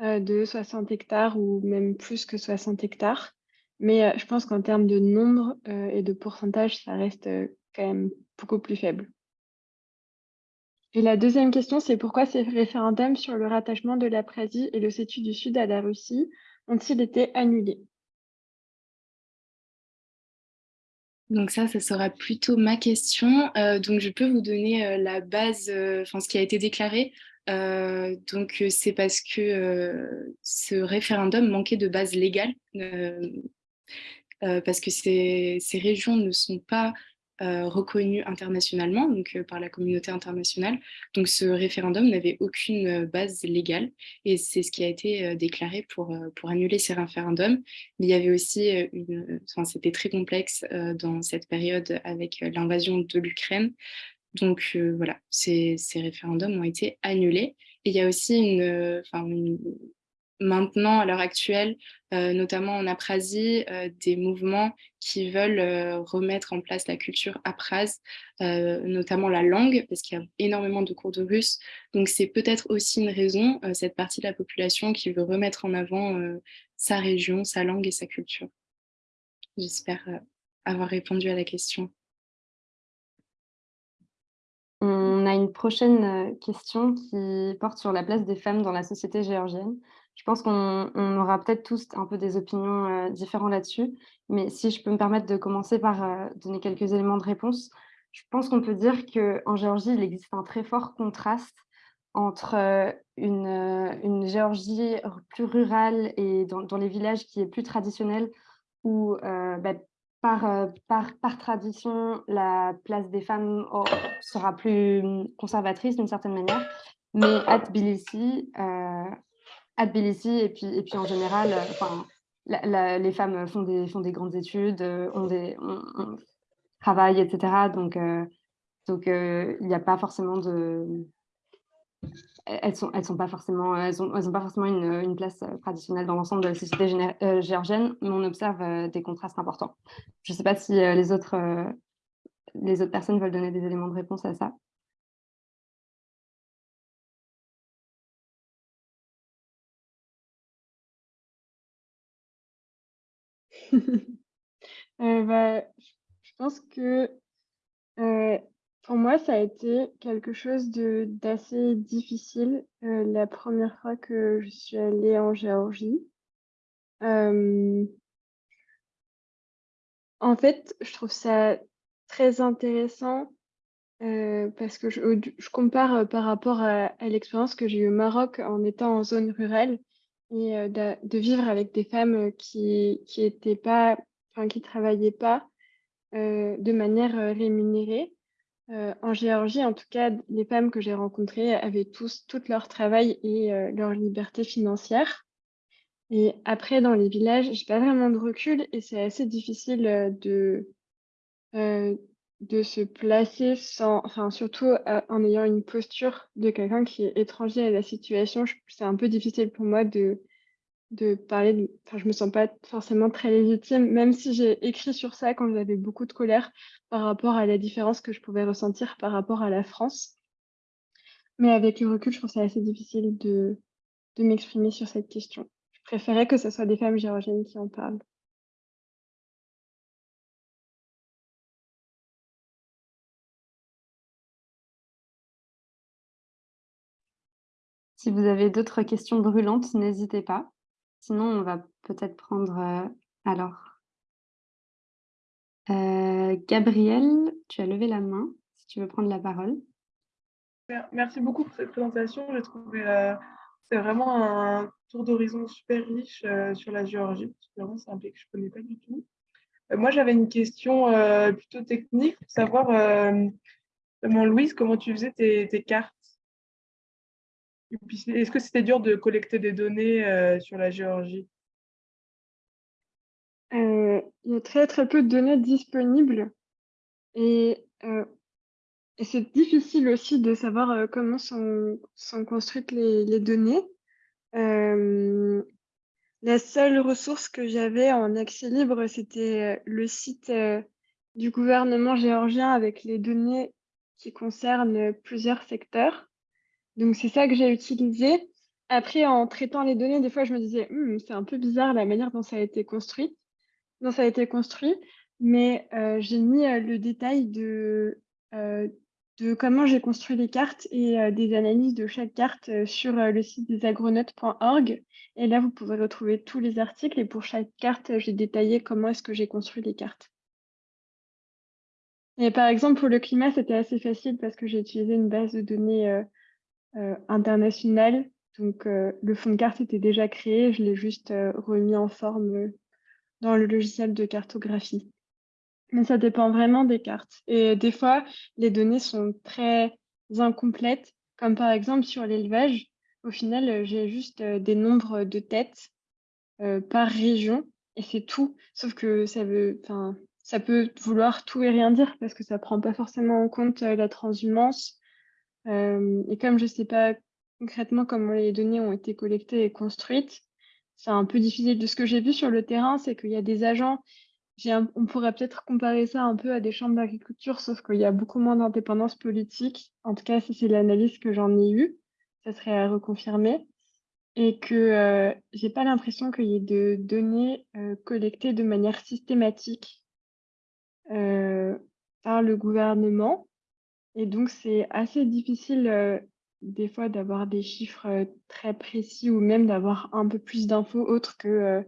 Speaker 1: de 60 hectares ou même plus que 60 hectares. Mais je pense qu'en termes de nombre et de pourcentage, ça reste quand même beaucoup plus faible. Et la deuxième question, c'est pourquoi ces référendums sur le rattachement de l'Aprasie et le l'Ossétie du Sud à la Russie ont-ils été annulés?
Speaker 4: Donc ça, ça sera plutôt ma question. Euh, donc je peux vous donner euh, la base, euh, enfin ce qui a été déclaré. donc c'est parce que ce référendum manquait de base légale, parce que ces, régions ne sont pas euh, reconnu internationalement, donc euh, par la communauté internationale. Donc ce référendum n'avait aucune euh, base légale et c'est ce qui a été déclaré pour, pour annuler ces référendums. il y avait aussi, une, enfin, c'était très complexe dans cette période avec l'invasion de l'Ukraine. Donc voilà, ces, ces, référendums ont été annulés. Et il y a aussi une, enfin, une maintenant, à l'heure actuelle, euh, notamment en Aprasie, euh, des mouvements qui veulent euh, remettre en place la culture aprase, notamment la langue, parce qu'il y a énormément de cours de russe. Donc c'est peut-être aussi une raison, cette partie de la population qui veut remettre en avant sa région, sa langue et sa culture. J'espère avoir répondu à la question.
Speaker 2: On a une prochaine question qui porte sur la place des femmes dans la société géorgienne. Je pense qu'on aura peut-être tous un peu des opinions euh, différentes là-dessus, mais si je peux me permettre de commencer par euh, donner quelques éléments de réponse, je pense qu'on peut dire qu'en Géorgie, il existe un très fort contraste entre euh, une, une, Géorgie plus rurale et dans, les villages qui est plus traditionnelle, où bah, par, par, par, tradition, la place des femmes sera plus conservatrice d'une certaine manière, mais à Tbilissi, à Tbilissi et puis, en général, euh, les femmes font des, grandes études, euh, ont des, travaillent, etc. Donc, euh, il n'y a pas forcément de... Elles sont, sont pas forcément, elles ont, pas forcément une, place traditionnelle dans l'ensemble de la société géorgienne, mais on observe des contrastes importants. Je ne sais pas si les autres personnes veulent donner des éléments de réponse à ça.
Speaker 1: Euh, bah, je pense que euh, pour moi, ça a été quelque chose d'assez difficile euh, la première fois que je suis allée en Géorgie. en fait, je trouve ça très intéressant parce que je, compare par rapport à, à l'expérience que j'ai eue au Maroc en étant en zone rurale et de, vivre avec des femmes qui qui étaient pas, enfin qui travaillaient pas de manière rémunérée. en Géorgie, en tout cas, les femmes que j'ai rencontrées avaient tous tout leur travail et leur liberté financière. Et après, dans les villages, j'ai pas vraiment de recul et c'est assez difficile de de se placer sans, enfin surtout en ayant une posture de quelqu'un qui est étranger à la situation. C'est un peu difficile pour moi de, de parler, de, enfin je me sens pas forcément très légitime, même si j'ai écrit sur ça quand j'avais beaucoup de colère par rapport à la différence que je pouvais ressentir par rapport à la France. Mais avec le recul, je trouve ça assez difficile de, de m'exprimer sur cette question. Je préférais que ce soit des femmes géorgiennes qui en parlent.
Speaker 2: Si vous avez d'autres questions brûlantes, n'hésitez pas. Sinon, on va peut-être prendre euh, alors. Euh, Gabriel, tu as levé la main, si tu veux prendre la parole.
Speaker 7: Merci beaucoup pour cette présentation. J'ai trouvé euh, c'est vraiment un tour d'horizon super riche euh, sur la Géorgie. Vraiment, c'est un pays que je ne connais pas du tout. Moi, j'avais une question plutôt technique pour savoir, comment, Louise, comment tu faisais tes cartes Est-ce que c'était dur de collecter des données sur la Géorgie?
Speaker 1: Il y a très très peu de données disponibles et et c'est difficile aussi de savoir, euh, comment sont sont construites les données. la seule ressource que j'avais en accès libre, c'était, euh, le site, euh, du gouvernement géorgien avec les données qui concernent, plusieurs secteurs. Donc c'est ça que j'ai utilisé. Après, en traitant les données, des fois, je me disais: «Mmh, c'est un peu bizarre la manière dont ça a été construit dont ça a été construit», mais j'ai mis, le détail de, de comment j'ai construit les cartes et euh, des analyses de chaque carte euh, sur euh, le site des agronautes.org. Et là, vous pouvez retrouver tous les articles et pour chaque carte, j'ai détaillé comment est-ce que j'ai construit les cartes. Et par exemple, pour le climat, c'était assez facile parce que j'ai utilisé une base de données internationale. Donc, le fond de carte était déjà créé, je l'ai juste remis en forme dans le logiciel de cartographie. Mais ça dépend vraiment des cartes. Et des fois, les données sont très incomplètes, comme par exemple sur l'élevage. Au final, euh, j'ai juste euh, des nombres de têtes euh, par région et c'est tout. Sauf que ça veut, ça peut vouloir tout et rien dire parce que ça prend pas forcément en compte la transhumance. Et comme je sais pas concrètement comment les données ont été collectées et construites, c'est un peu difficile. De ce que j'ai vu sur le terrain, c'est qu'il y a des agents on pourrait peut-être comparer ça un peu à des chambres d'agriculture, sauf qu'il y a beaucoup moins d'indépendance politique. En tout cas, c'est l'analyse que j'en ai eue. Ça serait à reconfirmer. Et que euh, j'ai pas l'impression qu'il y ait de données euh, collectées de manière systématique euh, par le gouvernement. Et donc, c'est assez difficile des fois d'avoir des chiffres très précis ou même d'avoir un peu plus d'infos autres que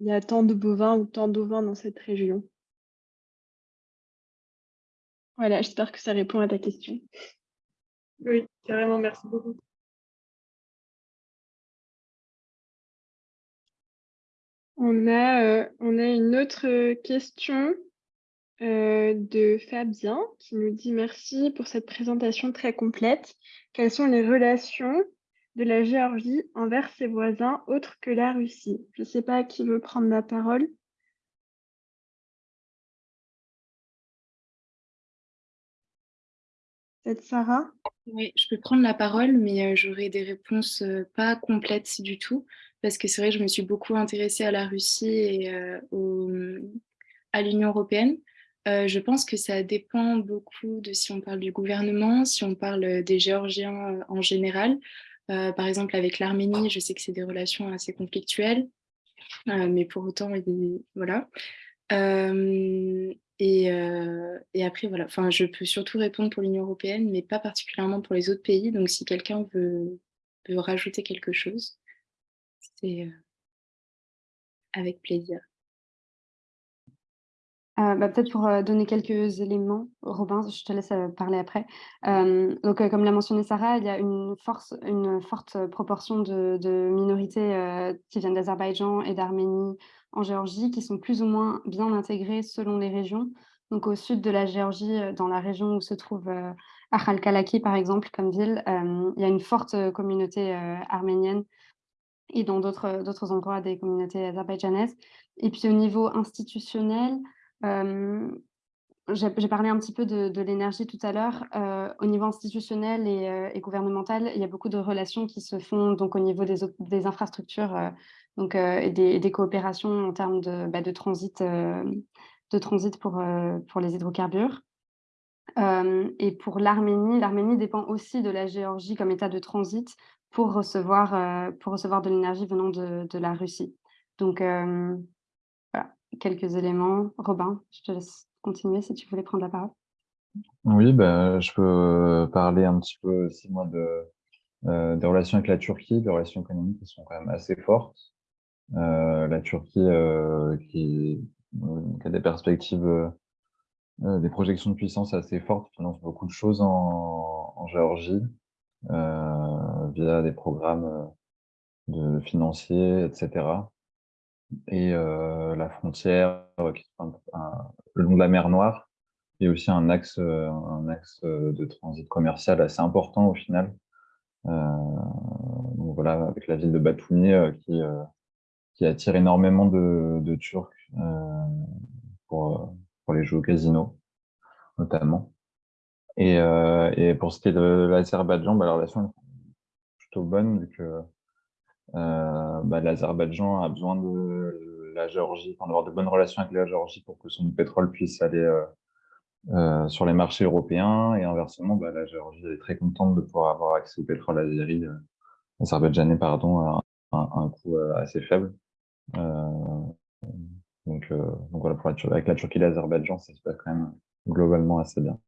Speaker 1: il y a tant de bovins ou tant d'ovins dans cette région. Voilà, j'espère que ça répond à ta question.
Speaker 7: Oui, carrément, merci beaucoup.
Speaker 1: On a, euh, on a une autre question euh, de Fabien qui nous dit merci pour cette présentation très complète. Quelles sont les relations de la Géorgie envers ses voisins autres que la Russie? Je ne sais pas qui veut prendre la parole. Peut-être Sarah?
Speaker 4: Oui, je peux prendre la parole, mais euh, j'aurai des réponses euh, pas complètes du tout, parce que c'est vrai je me suis beaucoup intéressée à la Russie et à l'Union européenne. Je pense que ça dépend beaucoup de si on parle du gouvernement, si on parle des Géorgiens en général. Euh, par exemple, avec l'Arménie, je sais que c'est des relations assez conflictuelles, euh, mais pour autant, voilà. Euh, et, après, voilà, enfin, je peux surtout répondre pour l'Union européenne, mais pas particulièrement pour les autres pays. Donc, si quelqu'un veut rajouter quelque chose, c'est avec plaisir.
Speaker 2: Euh, bah, peut-être pour euh, donner quelques éléments, Robin, je te laisse euh, parler après. donc, comme l'a mentionné Sarah, il y a une, forte proportion de, minorités qui viennent d'Azerbaïdjan et d'Arménie en Géorgie, qui sont plus ou moins bien intégrées selon les régions. Donc, au sud de la Géorgie, dans la région où se trouve Akhalkalaki, par exemple, comme ville, il y a une forte communauté arménienne et dans d'autres endroits des communautés azerbaïdjanaises. Et puis, au niveau institutionnel, j'ai parlé un petit peu de, l'énergie tout à l'heure. au niveau institutionnel et, gouvernemental, il y a beaucoup de relations qui se font donc, au niveau des, infrastructures donc, et, des, coopérations en termes de, bah, transit, de transit pour, pour les hydrocarbures. et pour l'Arménie, l'Arménie dépend aussi de la Géorgie comme état de transit pour recevoir, pour recevoir de l'énergie venant de, de, la Russie. Donc, quelques éléments. Robin, je te laisse continuer si tu voulais prendre la parole.
Speaker 5: Oui, ben, je peux parler un petit peu aussi de, des relations avec la Turquie, des relations économiques qui sont quand même assez fortes. la Turquie qui, a des perspectives, des projections de puissance assez fortes, finance beaucoup de choses en, en Géorgie via des programmes de financiers, etc. Et la frontière le long de la mer Noire est aussi un axe, un axe de transit commercial assez important au final. donc voilà, avec la ville de Batumi qui, qui attire énormément de, Turcs pour, pour les jeux au casino, notamment. Et, et pour ce qui est de l'Azerbaïdjan, bah, la relation est plutôt bonne vu que euh, bah, l'Azerbaïdjan a besoin de la Géorgie, d'avoir de bonnes relations avec la Géorgie pour que son pétrole puisse aller euh, euh, sur les marchés européens. Et inversement, bah, la Géorgie est très contente de pouvoir avoir accès au pétrole azéri, azerbaïdjanais pardon, à un, un coût assez faible. donc, donc voilà, pour avec la Turquie et l'Azerbaïdjan, ça se passe quand même globalement assez bien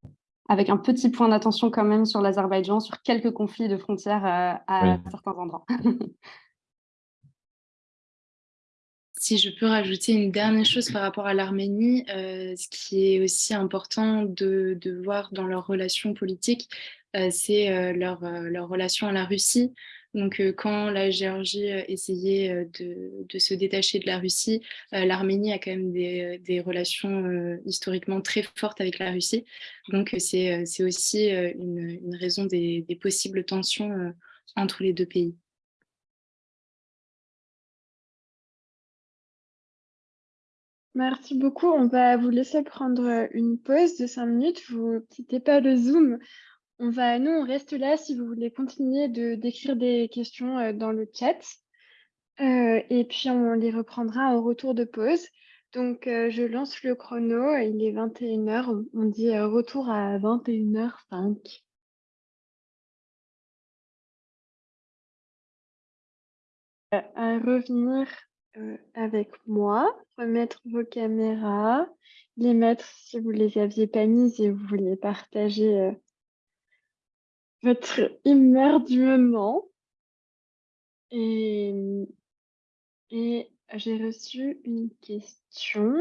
Speaker 2: avec un petit point d'attention quand même sur l'Azerbaïdjan, sur quelques conflits de frontières à certains endroits.
Speaker 4: Si je peux rajouter une dernière chose par rapport à l'Arménie, euh, ce qui est aussi important de, voir dans leurs relations politiques, euh, c'est euh, leur, relation à la Russie. Donc, quand la Géorgie essayait de, se détacher de la Russie, l'Arménie a quand même des, relations historiquement très fortes avec la Russie. Donc, c'est aussi une, raison des possibles tensions entre les deux pays.
Speaker 1: Merci beaucoup. On va vous laisser prendre une pause de cinq minutes. Vous ne quittez pas le Zoom. On va, nous, on reste là si vous voulez continuer de d'écrire des questions dans le chat. et puis, on les reprendra au retour de pause. Donc, je lance le chrono. Il est 21h. On dit retour à 21h05. à revenir avec moi, remettre vos caméras, les mettre si vous les aviez pas mises et vous voulez partager votre humeur du moment. Et, j'ai reçu une question,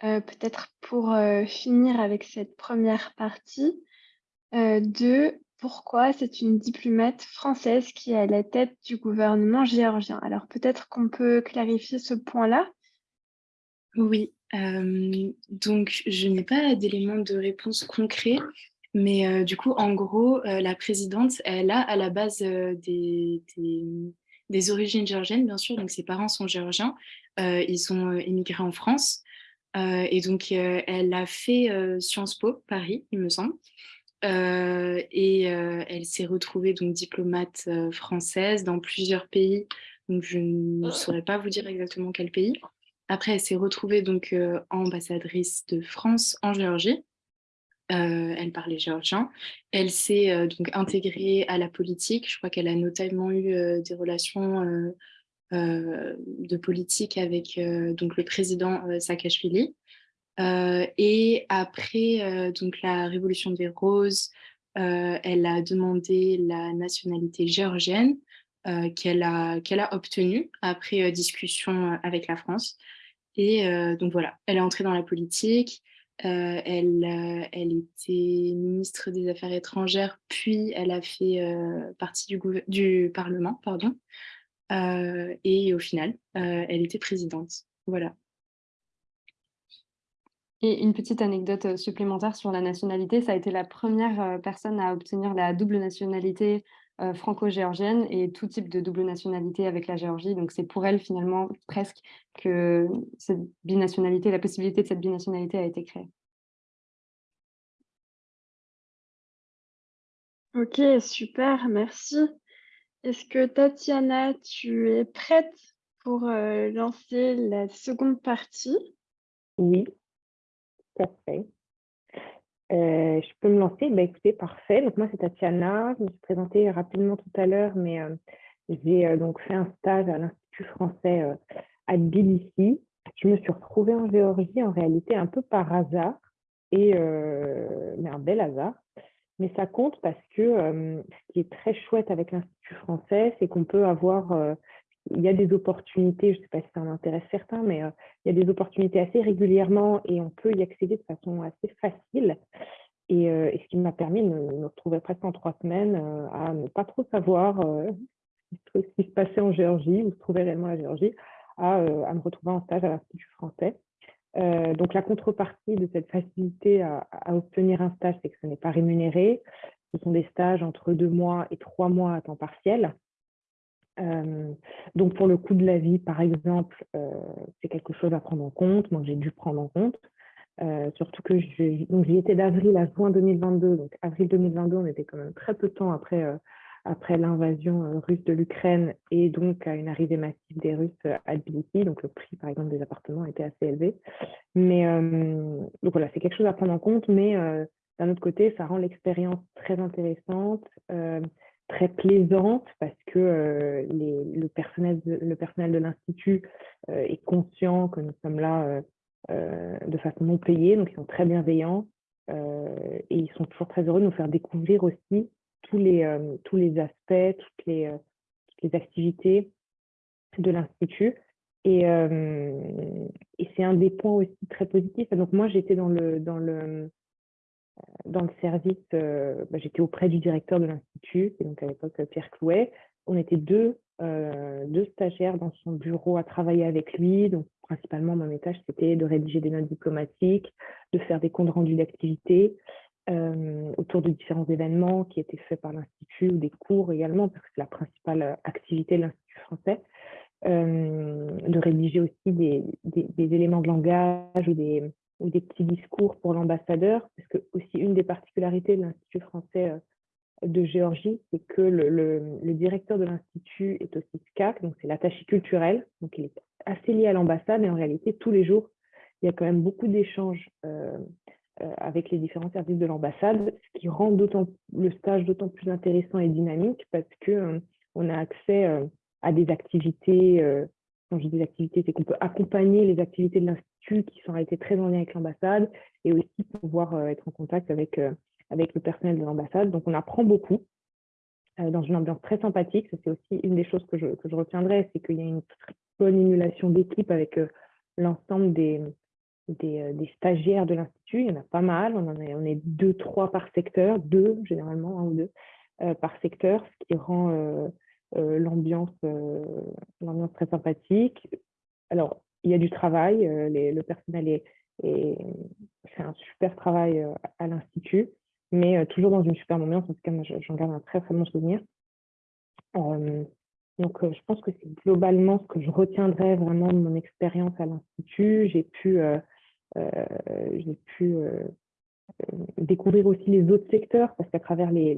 Speaker 1: peut-être pour finir avec cette première partie, de pourquoi c'est une diplomate française qui est à la tête du gouvernement géorgien? Alors peut-être qu'on peut clarifier ce point-là
Speaker 4: Oui, euh, donc je n'ai pas d'éléments de réponse concrets, mais euh, du coup, en gros, euh, la présidente, elle a à la base des, des, origines géorgiennes, bien sûr, donc ses parents sont géorgiens, ils sont émigrés en France, et donc elle a fait Sciences Po, Paris, il me semble. Euh, et euh, elle s'est retrouvée donc diplomate euh, française dans plusieurs pays. Donc je ne saurais pas vous dire exactement quel pays. Après, elle s'est retrouvée donc ambassadrice de France en Géorgie. elle parlait géorgien. Elle s'est donc intégrée à la politique. Je crois qu'elle a notamment eu des relations de politique avec donc le président Saakashvili. Et après donc la révolution des roses, elle a demandé la nationalité géorgienne qu'elle a, qu'elle a obtenue après discussion avec la France. Et donc voilà, elle est entrée dans la politique. elle, elle était ministre des Affaires étrangères, puis elle a fait partie du, du Parlement, pardon. et au final, elle était présidente. Voilà.
Speaker 2: Et une petite anecdote euh, supplémentaire sur la nationalité, ça a été la première euh, personne à obtenir la double nationalité euh, franco-géorgienne et tout type de double nationalité avec la Géorgie. Donc c'est pour elle finalement presque que cette binationalité, la possibilité de cette binationalité a été créée.
Speaker 1: Ok, super, merci. Est-ce que Tatiana, tu es prête pour lancer la seconde partie?
Speaker 6: Oui. Euh, je peux me lancer? Bah, Écoutez, parfait. Donc, moi, c'est Tatiana. Je me suis présentée rapidement tout à l'heure, mais euh, j'ai euh, donc fait un stage à l'Institut français à Tbilissi. Je me suis retrouvée en Géorgie, en réalité, un peu par hasard, et, mais un bel hasard. mais ça compte parce que ce qui est très chouette avec l'Institut français, c'est qu'on peut avoir, il y a des opportunités, je ne sais pas si ça en intéresse certains, mais il y a des opportunités assez régulièrement et on peut y accéder de façon assez facile. Et, ce qui m'a permis de me, retrouver presque en trois semaines à ne pas trop savoir ce qui se passait en Géorgie, où se trouvait réellement la Géorgie, à, à me retrouver en stage à l'Institut français. Euh, donc, la contrepartie de cette facilité à, obtenir un stage, c'est que ce n'est pas rémunéré. Ce sont des stages entre deux mois et trois mois à temps partiel. Donc, pour le coût de la vie, par exemple, c'est quelque chose à prendre en compte. Moi, j'ai dû prendre en compte. surtout que j'y étais d'avril à juin 2022. Donc, avril 2022, on était quand même très peu de temps après après l'invasion russe de l'Ukraine et donc à une arrivée massive des Russes à Tbilissi. Donc le prix, par exemple, des appartements était assez élevé. Mais donc voilà, c'est quelque chose à prendre en compte, mais d'un autre côté, ça rend l'expérience très intéressante, très plaisante, parce que les, le, personnel de, le personnel de l'Institut est conscient que nous sommes là de façon non payée, donc ils sont très bienveillants. et ils sont toujours très heureux de nous faire découvrir aussi tous les, euh, tous les aspects, toutes les, euh, les activités de l'Institut. Et, euh, et c'est un des points aussi très positifs. Donc moi, j'étais dans le, dans le, dans le service, bah, j'étais auprès du directeur de l'Institut, donc à l'époque Pierre Clouet. On était deux, deux stagiaires dans son bureau à travailler avec lui. Donc principalement, mon tâche, c'était de rédiger des notes diplomatiques, de faire des comptes rendus d'activité, euh, autour de différents événements qui étaient faits par l'Institut ou des cours également, parce que c'est la principale euh, activité de l'Institut français, euh, de rédiger aussi des, éléments de langage ou des, ou des petits discours pour l'ambassadeur, parce que aussi une des particularités de l'Institut français de Géorgie, c'est que le, directeur de l'Institut est aussi SCAC, donc c'est l'attaché culturel, donc il est assez lié à l'ambassade, et en réalité, tous les jours, il y a quand même beaucoup d'échanges euh, avec les différents services de l'ambassade, ce qui rend le stage d'autant plus intéressant et dynamique parce qu'on euh, on a accès euh, à des activités, quand je dis activités, c'est qu'on peut accompagner les activités de l'Institut qui sont été très en lien avec l'ambassade et aussi pouvoir être en contact avec, avec le personnel de l'ambassade. Donc on apprend beaucoup dans une ambiance très sympathique. C'est aussi une des choses que je, que je retiendrai, c'est qu'il y a une bonne émulation d'équipe avec l'ensemble des, euh, des, stagiaires de l'Institut. Il y en a pas mal. On, en est deux, trois par secteur, deux généralement, un ou deux euh, par secteur, ce qui rend euh, l'ambiance très sympathique. Alors, il y a du travail. le personnel est, fait un super travail à l'Institut, mais toujours dans une super ambiance. En tout cas, j'en garde un très, très bon souvenir. Donc, je pense que c'est globalement ce que je retiendrai vraiment de mon expérience à l'Institut. J'ai pu euh, j'ai pu euh, euh, découvrir aussi les autres secteurs parce qu'à travers les,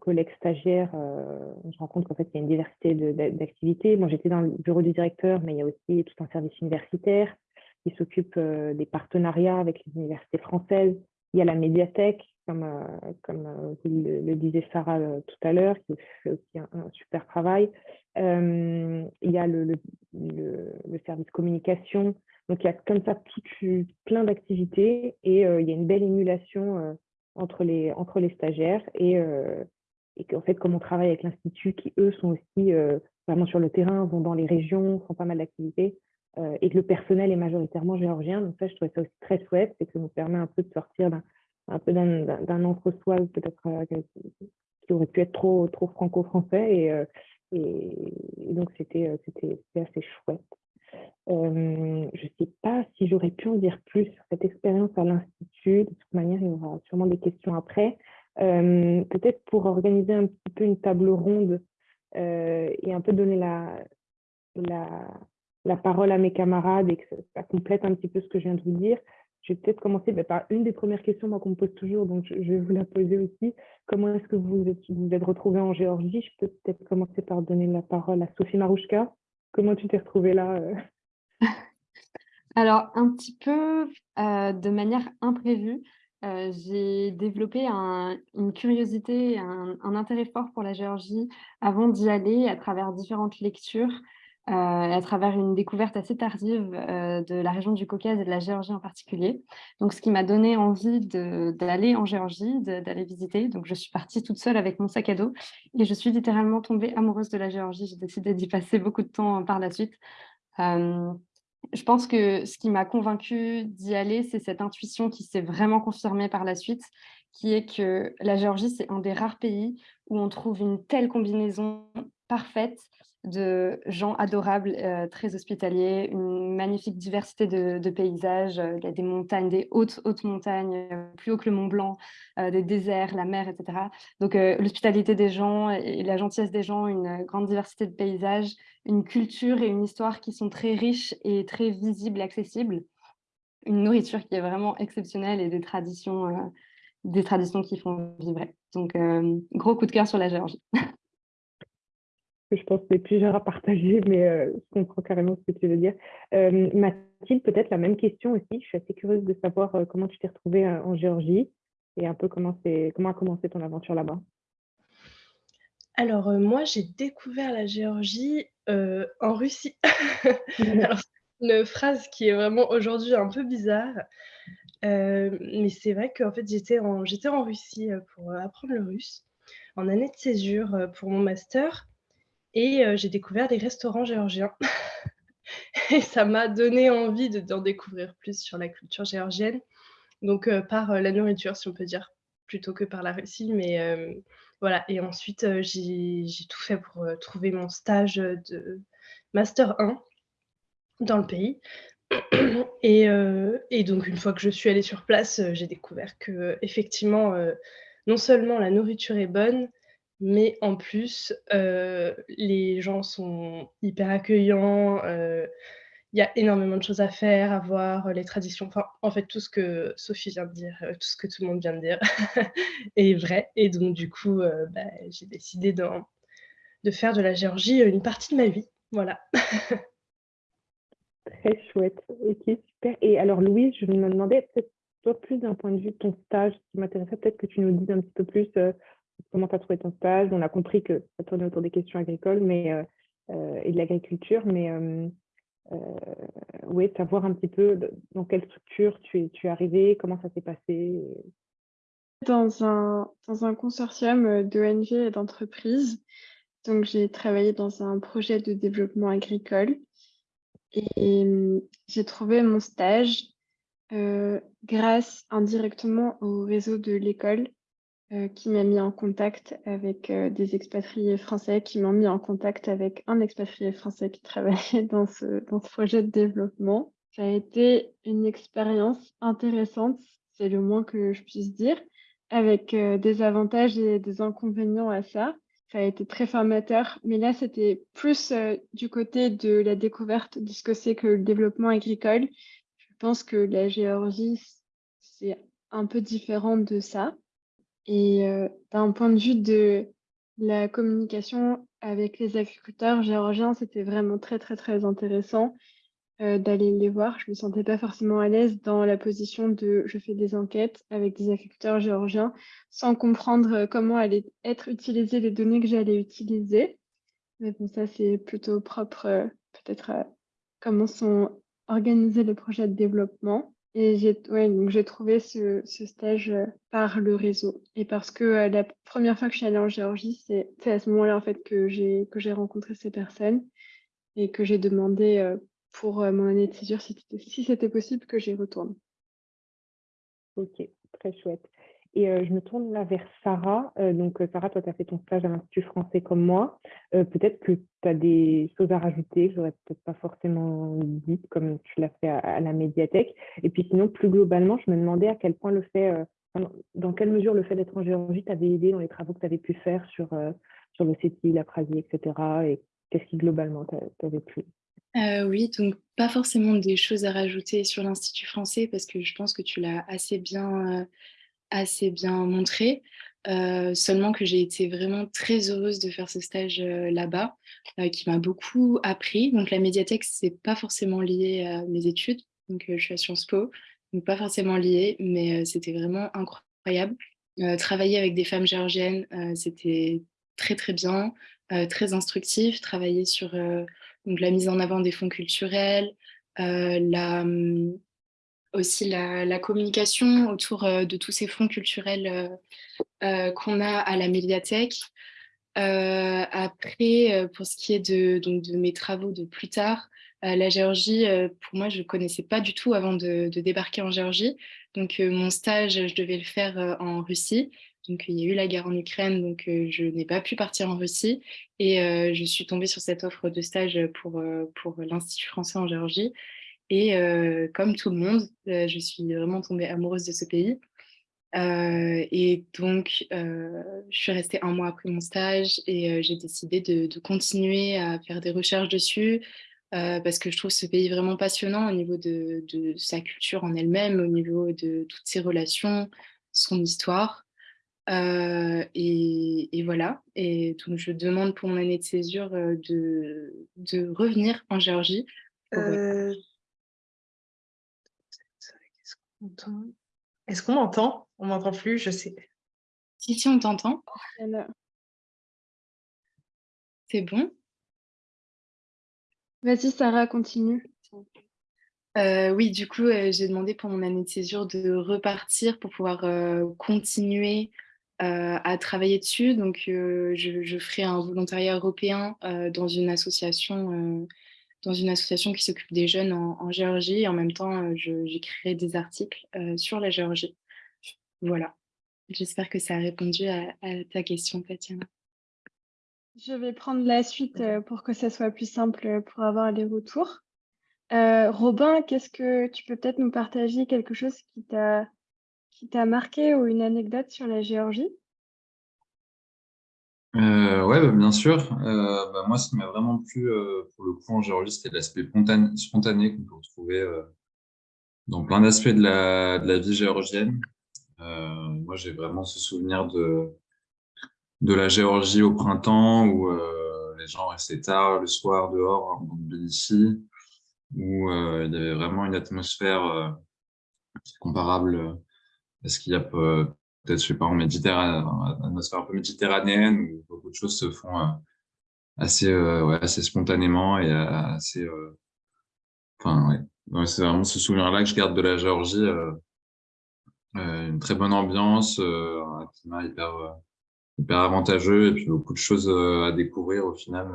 Speaker 6: collègues stagiaires, on se rend compte qu'en fait, il y a une diversité d'activités. Moi, j'étais dans le bureau du directeur, mais il y a aussi tout un service universitaire qui s'occupe des partenariats avec les universités françaises. Il y a la médiathèque, comme, comme le, disait Sarah tout à l'heure, qui fait aussi un, super travail. il y a le, le, service communication, donc, il y a comme ça plein d'activités et euh, il y a une belle émulation euh, entre, les, entre les stagiaires et, euh, et qu'en fait, comme on travaille avec l'Institut, qui eux sont aussi vraiment sur le terrain, vont dans les régions, font pas mal d'activités, et que le personnel est majoritairement géorgien. Donc ça, je trouvais ça aussi très chouette, c'est que ça nous permet un peu de sortir d'un un peu d'un entre-soi peut-être qui aurait pu être trop, trop franco-français. Et, et, donc, c'était assez chouette. Euh, je ne sais pas si j'aurais pu en dire plus sur cette expérience à l'Institut. De toute manière, il y aura sûrement des questions après. Euh, peut-être pour organiser un petit peu une table ronde euh, et un peu donner la, la, la, parole à mes camarades et que ça, complète un petit peu ce que je viens de vous dire. Je vais peut-être commencer bah, par une des premières questions qu'on me pose toujours, donc je, vais vous la poser aussi. Comment est-ce que vous vous êtes retrouvée en Géorgie? Je peux peut-être commencer par donner la parole à Sophie Marouchka. Comment tu t'es retrouvée là
Speaker 2: Alors, un petit peu euh, de manière imprévue, euh, j'ai développé une curiosité, un, intérêt fort pour la Géorgie avant d'y aller à travers différentes lectures. À travers une découverte assez tardive de la région du Caucase et de la Géorgie en particulier. Donc, ce qui m'a donné envie d'aller en Géorgie, d'aller visiter. Donc, je suis partie toute seule avec mon sac à dos et je suis littéralement tombée amoureuse de la Géorgie. J'ai décidé d'y passer beaucoup de temps par la suite. je pense que ce qui m'a convaincue d'y aller, c'est cette intuition qui s'est vraiment confirmée par la suite, qui est que la Géorgie, c'est un des rares pays où on trouve une telle combinaison parfaite de gens adorables, euh, très hospitaliers, une magnifique diversité de, paysages. Euh, il y a des montagnes, des hautes, hautes montagnes, euh, plus haut que le Mont Blanc, des déserts, la mer, etc. Donc l'hospitalité des gens et la gentillesse des gens, une grande diversité de paysages, une culture et une histoire qui sont très riches et très visibles, accessibles. Une nourriture qui est vraiment exceptionnelle et des traditions, des traditions qui font vibrer. Donc gros coup de cœur sur la Géorgie.
Speaker 6: je pense que c'est plus dur à partager, mais euh, je comprends carrément ce que tu veux dire. Euh, Mathilde, peut-être la même question aussi. Je suis assez curieuse de savoir euh, comment tu t'es retrouvée en Géorgie et un peu comment, comment a commencé ton aventure là-bas.
Speaker 3: Alors, moi, j'ai découvert la Géorgie en Russie. Alors, c'est une phrase qui est vraiment aujourd'hui un peu bizarre. mais c'est vrai qu'en fait, j'étais en, j'étais en Russie pour apprendre le russe en année de césure pour mon master. Et j'ai découvert des restaurants géorgiens. et ça m'a donné envie d'en découvrir plus sur la culture géorgienne. Donc par la nourriture, si on peut dire, plutôt que par la Russie. Mais voilà. Et ensuite, j'ai tout fait pour trouver mon stage de Master 1 dans le pays. Et, donc, une fois que je suis allée sur place, j'ai découvert que effectivement, non seulement la nourriture est bonne, mais en plus, euh, les gens sont hyper accueillants, euh, il y a énormément de choses à faire, à voir, les traditions, enfin, en fait, tout ce que Sophie vient de dire, euh, tout ce que tout le monde vient de dire est vrai et donc du coup, bah, j'ai décidé de faire de la Géorgie, une partie de ma vie. Voilà.
Speaker 6: Très chouette. OK, super et alors Louise, je me demandais peut-être toi plus d'un point de vue de ton stage, qui m'intéressait peut-être que tu nous dises un petit peu plus, comment tu as trouvé ton stage? On a compris que ça tournait autour des questions agricoles mais, euh, euh, et de l'agriculture, mais euh, oui, savoir un petit peu dans quelle structure tu es, tu arrivé, comment ça s'est passé?
Speaker 1: Dans un, dans un consortium d'ONG et d'entreprises. Donc, j'ai travaillé dans un projet de développement agricole et j'ai trouvé mon stage grâce indirectement au réseau de l'école euh, qui m'a mis en contact avec euh, des expatriés français, qui m'ont mis en contact avec un expatrié français qui travaillait dans ce, projet de développement. Ça a été une expérience intéressante, c'est le moins que je puisse dire, avec euh, des avantages et des inconvénients à ça. Ça a été très formateur, mais là, c'était plus du côté de la découverte de ce que c'est que le développement agricole. Je pense que la Géorgie, c'est un peu différent de ça. Et d'un point de vue de la communication avec les agriculteurs géorgiens, c'était vraiment très, très, très intéressant d'aller les voir. Je me sentais pas forcément à l'aise dans la position de je fais des enquêtes avec des agriculteurs géorgiens sans comprendre comment allaient être utilisées les données que j'allais utiliser. Mais bon, ça, c'est plutôt propre peut-être à comment sont organisés les projets de développement. Et j'ai ouais, trouvé ce, ce stage euh, par le réseau. Et parce que euh, la première fois que je suis allée en Géorgie, c'est à ce moment-là en fait que j'ai rencontré ces personnes et que j'ai demandé euh, pour mon année de césure si c'était possible que j'y retourne.
Speaker 6: Ok, très chouette. Et je me tourne là vers Sarah. donc, Sarah, toi, tu as fait ton stage à l'Institut français comme moi. peut-être que tu as des choses à rajouter que j'aurais peut-être pas forcément dites comme tu l'as fait à, la médiathèque. Et puis sinon, plus globalement, je me demandais à quel point le fait, dans quelle mesure le fait d'être en Géorgie t'avait aidé dans les travaux que tu avais pu faire sur, sur le CETI, la Prasie, etc. Et qu'est-ce qui globalement t'avait plu?
Speaker 4: Oui, donc pas forcément des choses à rajouter sur l'Institut français parce que je pense que tu l'as assez bien assez bien montré. seulement que j'ai été vraiment très heureuse de faire ce stage là-bas, qui m'a beaucoup appris. Donc la médiathèque, c'est pas forcément lié à mes études. Donc je suis à Sciences Po, donc pas forcément lié, mais c'était vraiment incroyable. travailler avec des femmes géorgiennes, c'était très très bien, très instructif. Travailler sur donc la mise en avant des fonds culturels, la, hum, aussi la, communication autour de tous ces fonds culturels qu'on a à la médiathèque. après, pour ce qui est de, donc, de mes travaux de plus tard, la Géorgie, pour moi, je ne connaissais pas du tout avant de, de débarquer en Géorgie. Donc, mon stage, je devais le faire en Russie. Donc, il y a eu la guerre en Ukraine, donc je n'ai pas pu partir en Russie. Et je suis tombée sur cette offre de stage pour, pour l'Institut français en Géorgie. Et comme tout le monde, je suis vraiment tombée amoureuse de ce pays. et donc, je suis restée un mois après mon stage et j'ai décidé de, continuer à faire des recherches dessus parce que je trouve ce pays vraiment passionnant au niveau de, sa culture en elle-même, au niveau de toutes ses relations, son histoire. Euh, et, voilà. Et donc, je demande pour mon année de césure euh, de, revenir en Géorgie.
Speaker 8: Euh, est-ce qu'on m'entend? On m'entend plus, je sais.
Speaker 4: Si, si, on t'entend. C'est bon?
Speaker 1: Vas-y, Sarah, continue.
Speaker 4: oui, du coup, j'ai demandé pour mon année de césure de repartir pour pouvoir continuer euh, à travailler dessus. Donc, euh, je, ferai un volontariat européen euh, dans une association dans une association qui s'occupe des jeunes en, Géorgie. Et en même temps, j'écrirai des articles sur la Géorgie. Voilà. J'espère que ça a répondu à, ta question, Tatiana.
Speaker 1: Je vais prendre la suite pour que ça soit plus simple pour avoir les retours. Robin, qu'est-ce que tu peux peut-être nous partager quelque chose qui t'a marqué ou une anecdote sur la Géorgie?
Speaker 5: Euh, ouais, bah, bien sûr. Euh, bah, moi, ce qui m'a vraiment plu euh, pour le coup en Géorgie, c'était l'aspect spontané, qu'on peut retrouver dans plein d'aspects de la, de la vie géorgienne. moi, j'ai vraiment ce souvenir de, de la Géorgie au printemps où les gens restaient tard le soir dehors dans Tbilissi, où il y avait vraiment une atmosphère comparable est-ce qu'il y a peut-être, je sais pas, en Méditerranée, atmosphère un peu méditerranéenne où beaucoup de choses se font euh, assez, euh, ouais, assez spontanément et euh, assez. Enfin, ouais. c'est vraiment ce souvenir-là que je garde de la Géorgie. une très bonne ambiance, un climat hyper, hyper avantageux et puis beaucoup de choses à découvrir au final.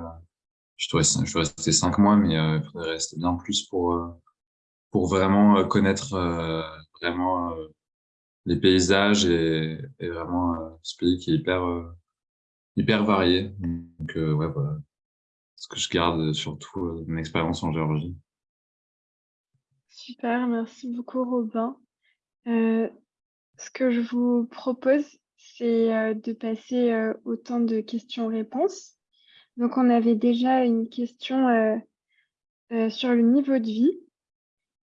Speaker 5: Je suis resté cinq mois, mais il faudrait rester bien plus pour, pour vraiment connaître vraiment les paysages et, vraiment euh, ce pays qui est hyper, euh, hyper varié. Donc, euh, ouais, voilà. Ce que je garde surtout mon expérience en Géorgie.
Speaker 1: Super, merci beaucoup Robin. ce que je vous propose, c'est de passer au temps de questions-réponses. Donc, on avait déjà une question sur le niveau de vie.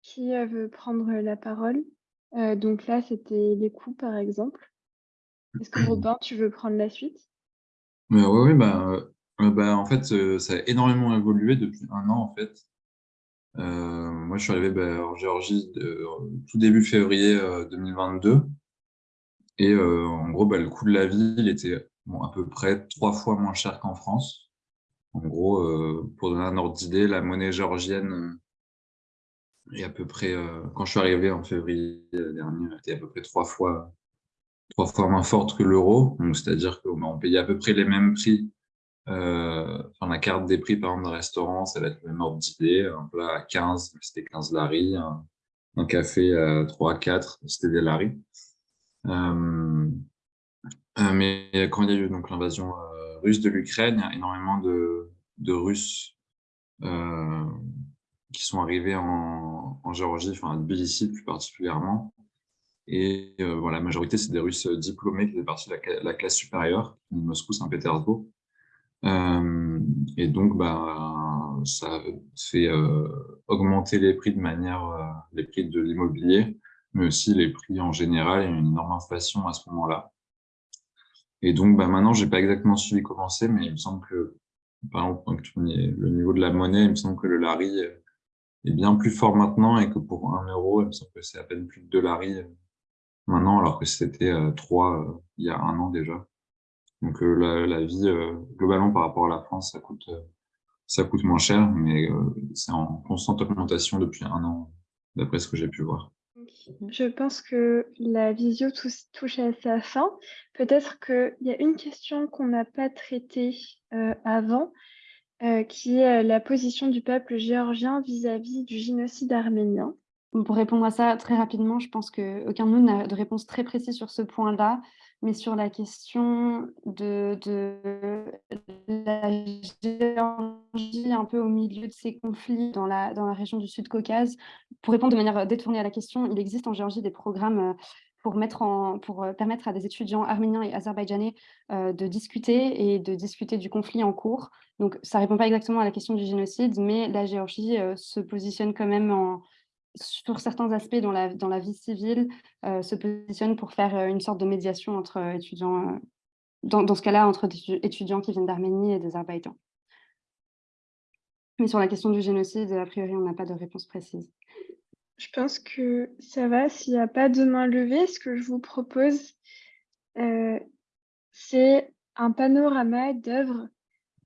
Speaker 1: Qui veut prendre la parole? Euh, donc là, c'était les coûts, par exemple. Est-ce que Robin, tu veux prendre la suite?
Speaker 5: Oui, oui, bah, euh, bah, en fait, euh, ça a énormément évolué depuis un an, en fait. moi, je suis arrivé bah, en Géorgie tout début février 2022. Et en gros, le coût de la vie, il était à peu près trois fois moins cher qu'en France. En gros, pour donner un ordre d'idée, la monnaie géorgienne et à peu près, euh, quand je suis arrivé en février dernier, était à peu près trois fois, trois fois moins forte que l'euro. C'est-à-dire qu'on payait à peu près les mêmes prix. Euh, enfin, la carte des prix, par exemple, d'un restaurant, ça va être le même ordre d'idée. Un plat à 15, c'était 15 lari. Un, café à 3, 4, c'était des lari. Euh, mais quand il y a eu l'invasion russe de l'Ukraine, il y a énormément de, de Russes qui sont arrivés en, en Géorgie, enfin à Tbilissi plus particulièrement. Et euh, la majorité, c'est des Russes diplômés qui faisaient partie de la, classe supérieure, Moscou-Saint-Pétersbourg. Euh, et donc, bah, ça fait euh, augmenter les prix de manière, euh, les prix de l'immobilier, mais aussi les prix en général. A une énorme inflation à ce moment-là. Et donc, bah, maintenant, j'ai pas exactement suivi comment c'est, mais il me semble que, par exemple, le niveau de la monnaie, il me semble que le lari est bien plus fort maintenant et que pour un euro, il me semble que c'est à peine plus de dollars maintenant, alors que c'était 3 euh, euh, il y a un an déjà. Donc euh, la, la, vie, globalement, par rapport à la France, ça coûte,
Speaker 9: ça coûte moins cher, mais c'est en constante augmentation depuis un an, d'après ce que j'ai pu voir.
Speaker 1: Je pense que la visio touche à sa fin. Peut-être qu'il y a une question qu'on n'a pas traitée avant, qui est la position du peuple géorgien vis-à-vis du génocide arménien.
Speaker 2: Pour répondre à ça très rapidement, je pense qu'aucun de nous n'a de réponse très précise sur ce point-là, mais sur la question de, la Géorgie un peu au milieu de ces conflits dans la, dans la région du Sud-Caucase, pour répondre de manière détournée à la question, il existe en Géorgie des programmes euh, pour, euh, permettre à des étudiants arméniens et azerbaïdjanais euh, de discuter et de discuter du conflit en cours. Donc, ça ne répond pas exactement à la question du génocide, mais la Géorgie se positionne quand même sur certains aspects dans la, vie civile, euh, se positionne pour faire euh, une sorte de médiation entre euh, étudiants, dans, ce cas-là, entre étudiants qui viennent d'Arménie et d'Azerbaïdjan. Mais sur la question du génocide, a priori, on n'a pas de réponse précise.
Speaker 1: Je pense que ça va. S'il n'y a pas de main levée, ce que je vous propose, c'est un panorama d'œuvres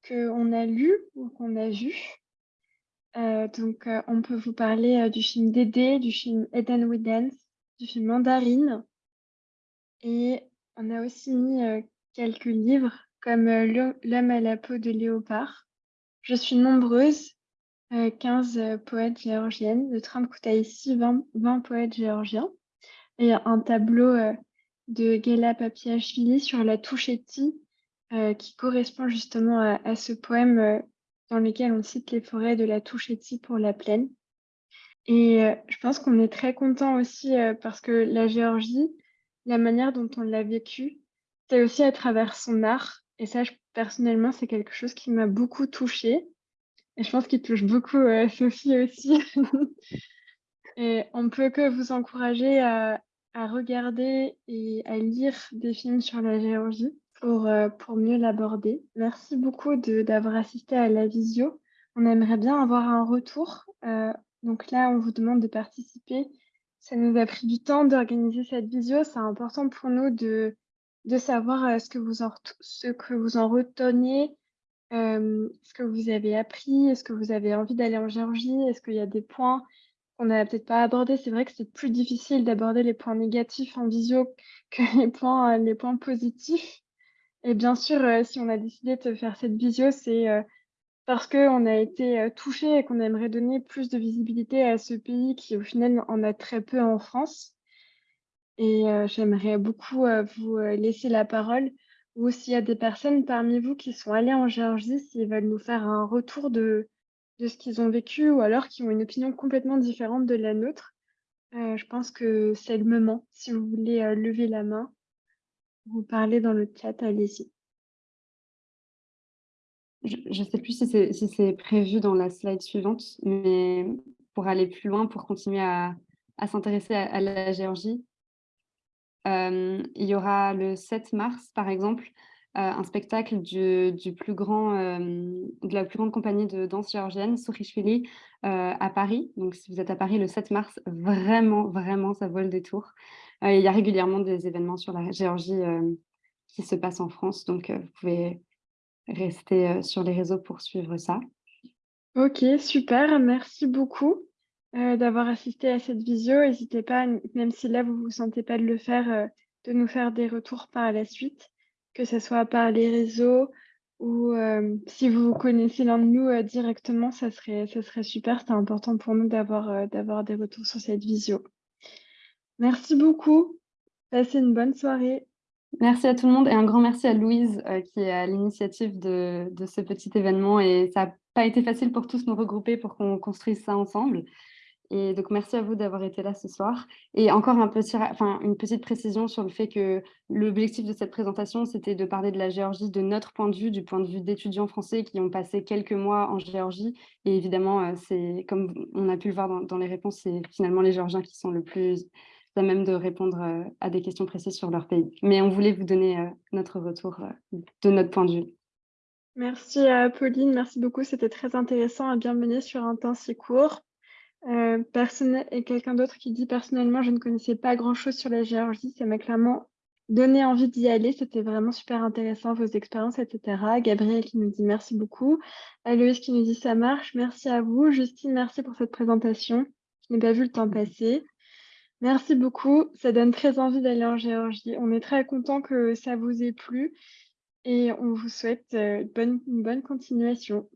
Speaker 1: qu'on a lues ou qu'on a vues euh, donc, euh, on peut vous parler euh, du film Dédé, du film Eden We du film Mandarine. Et on a aussi mis quelques livres comme L'homme à la peau de léopard. Je suis nombreuse, 15 poètes géorgiennes, de Trump Kutaisi, 20, 20 poètes géorgiens. Et un tableau de Gela Papiachvili sur la Touchetti, qui correspond justement à, ce poème dans lesquels on cite les forêts de la Touchetti pour la plaine. Et euh, je pense qu'on est très content aussi euh, parce que la Géorgie, la manière dont on l'a vécu, c'est aussi à travers son art. Et ça, personnellement, c'est quelque chose qui m'a beaucoup touchée. Et je pense qu'il touche beaucoup euh, Sophie aussi. et on peut que vous encourager à regarder et à lire des films sur la Géorgie pour, euh, pour mieux l'aborder. Merci beaucoup d'avoir assisté à la visio. On aimerait bien avoir un retour. Euh, donc là, on vous demande de participer. Ça nous a pris du temps d'organiser cette visio. C'est important pour nous de, de savoir euh, ce, que vous en, ce que vous en retenez, ce que vous avez appris, est-ce que vous avez envie d'aller en Géorgie, est-ce qu'il y a des points qu'on n'a peut-être pas abordés? C'est vrai que c'est plus difficile d'aborder les points négatifs en visio que les points, les points positifs. Et bien sûr, euh, si on a décidé de faire cette visio, c'est euh, parce qu'on a été euh, touché et qu'on aimerait donner plus de visibilité à ce pays qui, au final, en a très peu en France. Et j'aimerais beaucoup vous laisser la parole ou s'il y a des personnes parmi vous qui sont allées en Géorgie, s'ils veulent nous faire un retour de, de ce qu'ils ont vécu ou alors qui ont une opinion complètement différente de la nôtre. je pense que c'est le moment, si vous voulez lever la main vous parlez dans le chat, allez-y.
Speaker 2: Je ne sais plus si c'est prévu dans la slide suivante, mais pour aller plus loin, pour continuer à, s'intéresser à, la Géorgie, euh, il y aura le 7 mars, par exemple, euh, un spectacle euh, de la plus grande compagnie de danse géorgienne, Sourishvili, euh, à Paris. Donc, si vous êtes à Paris le 7 mars, vraiment, vraiment, ça vaut le détour. il y a régulièrement des événements sur la Géorgie qui se passent en France, donc vous pouvez rester sur les réseaux pour suivre ça.
Speaker 1: Ok, super, merci beaucoup d'avoir assisté à cette visio. N'hésitez pas, même si là vous ne vous sentez pas de le faire, de nous faire des retours par la suite que ce soit par les réseaux ou euh, si vous connaissez l'un de nous euh, directement, ça serait, ça serait super. C'est important pour nous d'avoir euh, d'avoir des retours sur cette visio. Merci beaucoup. Passez une bonne soirée.
Speaker 2: Merci à tout le monde et un grand merci à Louise qui est à l'initiative de, de, ce petit événement. Et ça n'a pas été facile pour tous nous regrouper pour qu'on construise ça ensemble. Et donc, merci à vous d'avoir été là ce soir. Et encore une petite précision sur le fait que l'objectif de cette présentation, c'était de parler de la Géorgie de notre point de vue, du point de vue d'étudiants français qui ont passé quelques mois en Géorgie. Et évidemment, euh, comme on a pu le voir dans, les réponses, c'est finalement les Géorgiens qui sont le plus à même de répondre euh, à des questions précises sur leur pays. Mais on voulait vous donner euh, notre retour de notre point de vue.
Speaker 1: Merci à Pauline, merci beaucoup. C'était très intéressant à bien mener sur un temps si court. Euh, et quelqu'un d'autre qui dit personnellement, je ne connaissais pas grand-chose sur la Géorgie, ça m'a clairement donné envie d'y aller. C'était vraiment super intéressant, vos expériences, etc. Gabriel qui nous dit merci beaucoup. Aloïs qui nous dit ça marche. Merci à vous. Justine, merci pour cette présentation. Je n'ai pas vu le temps passer. Merci beaucoup. Ça donne très envie d'aller en Géorgie. On est très content que ça vous ait plu et on vous souhaite euh, bonne, une bonne continuation.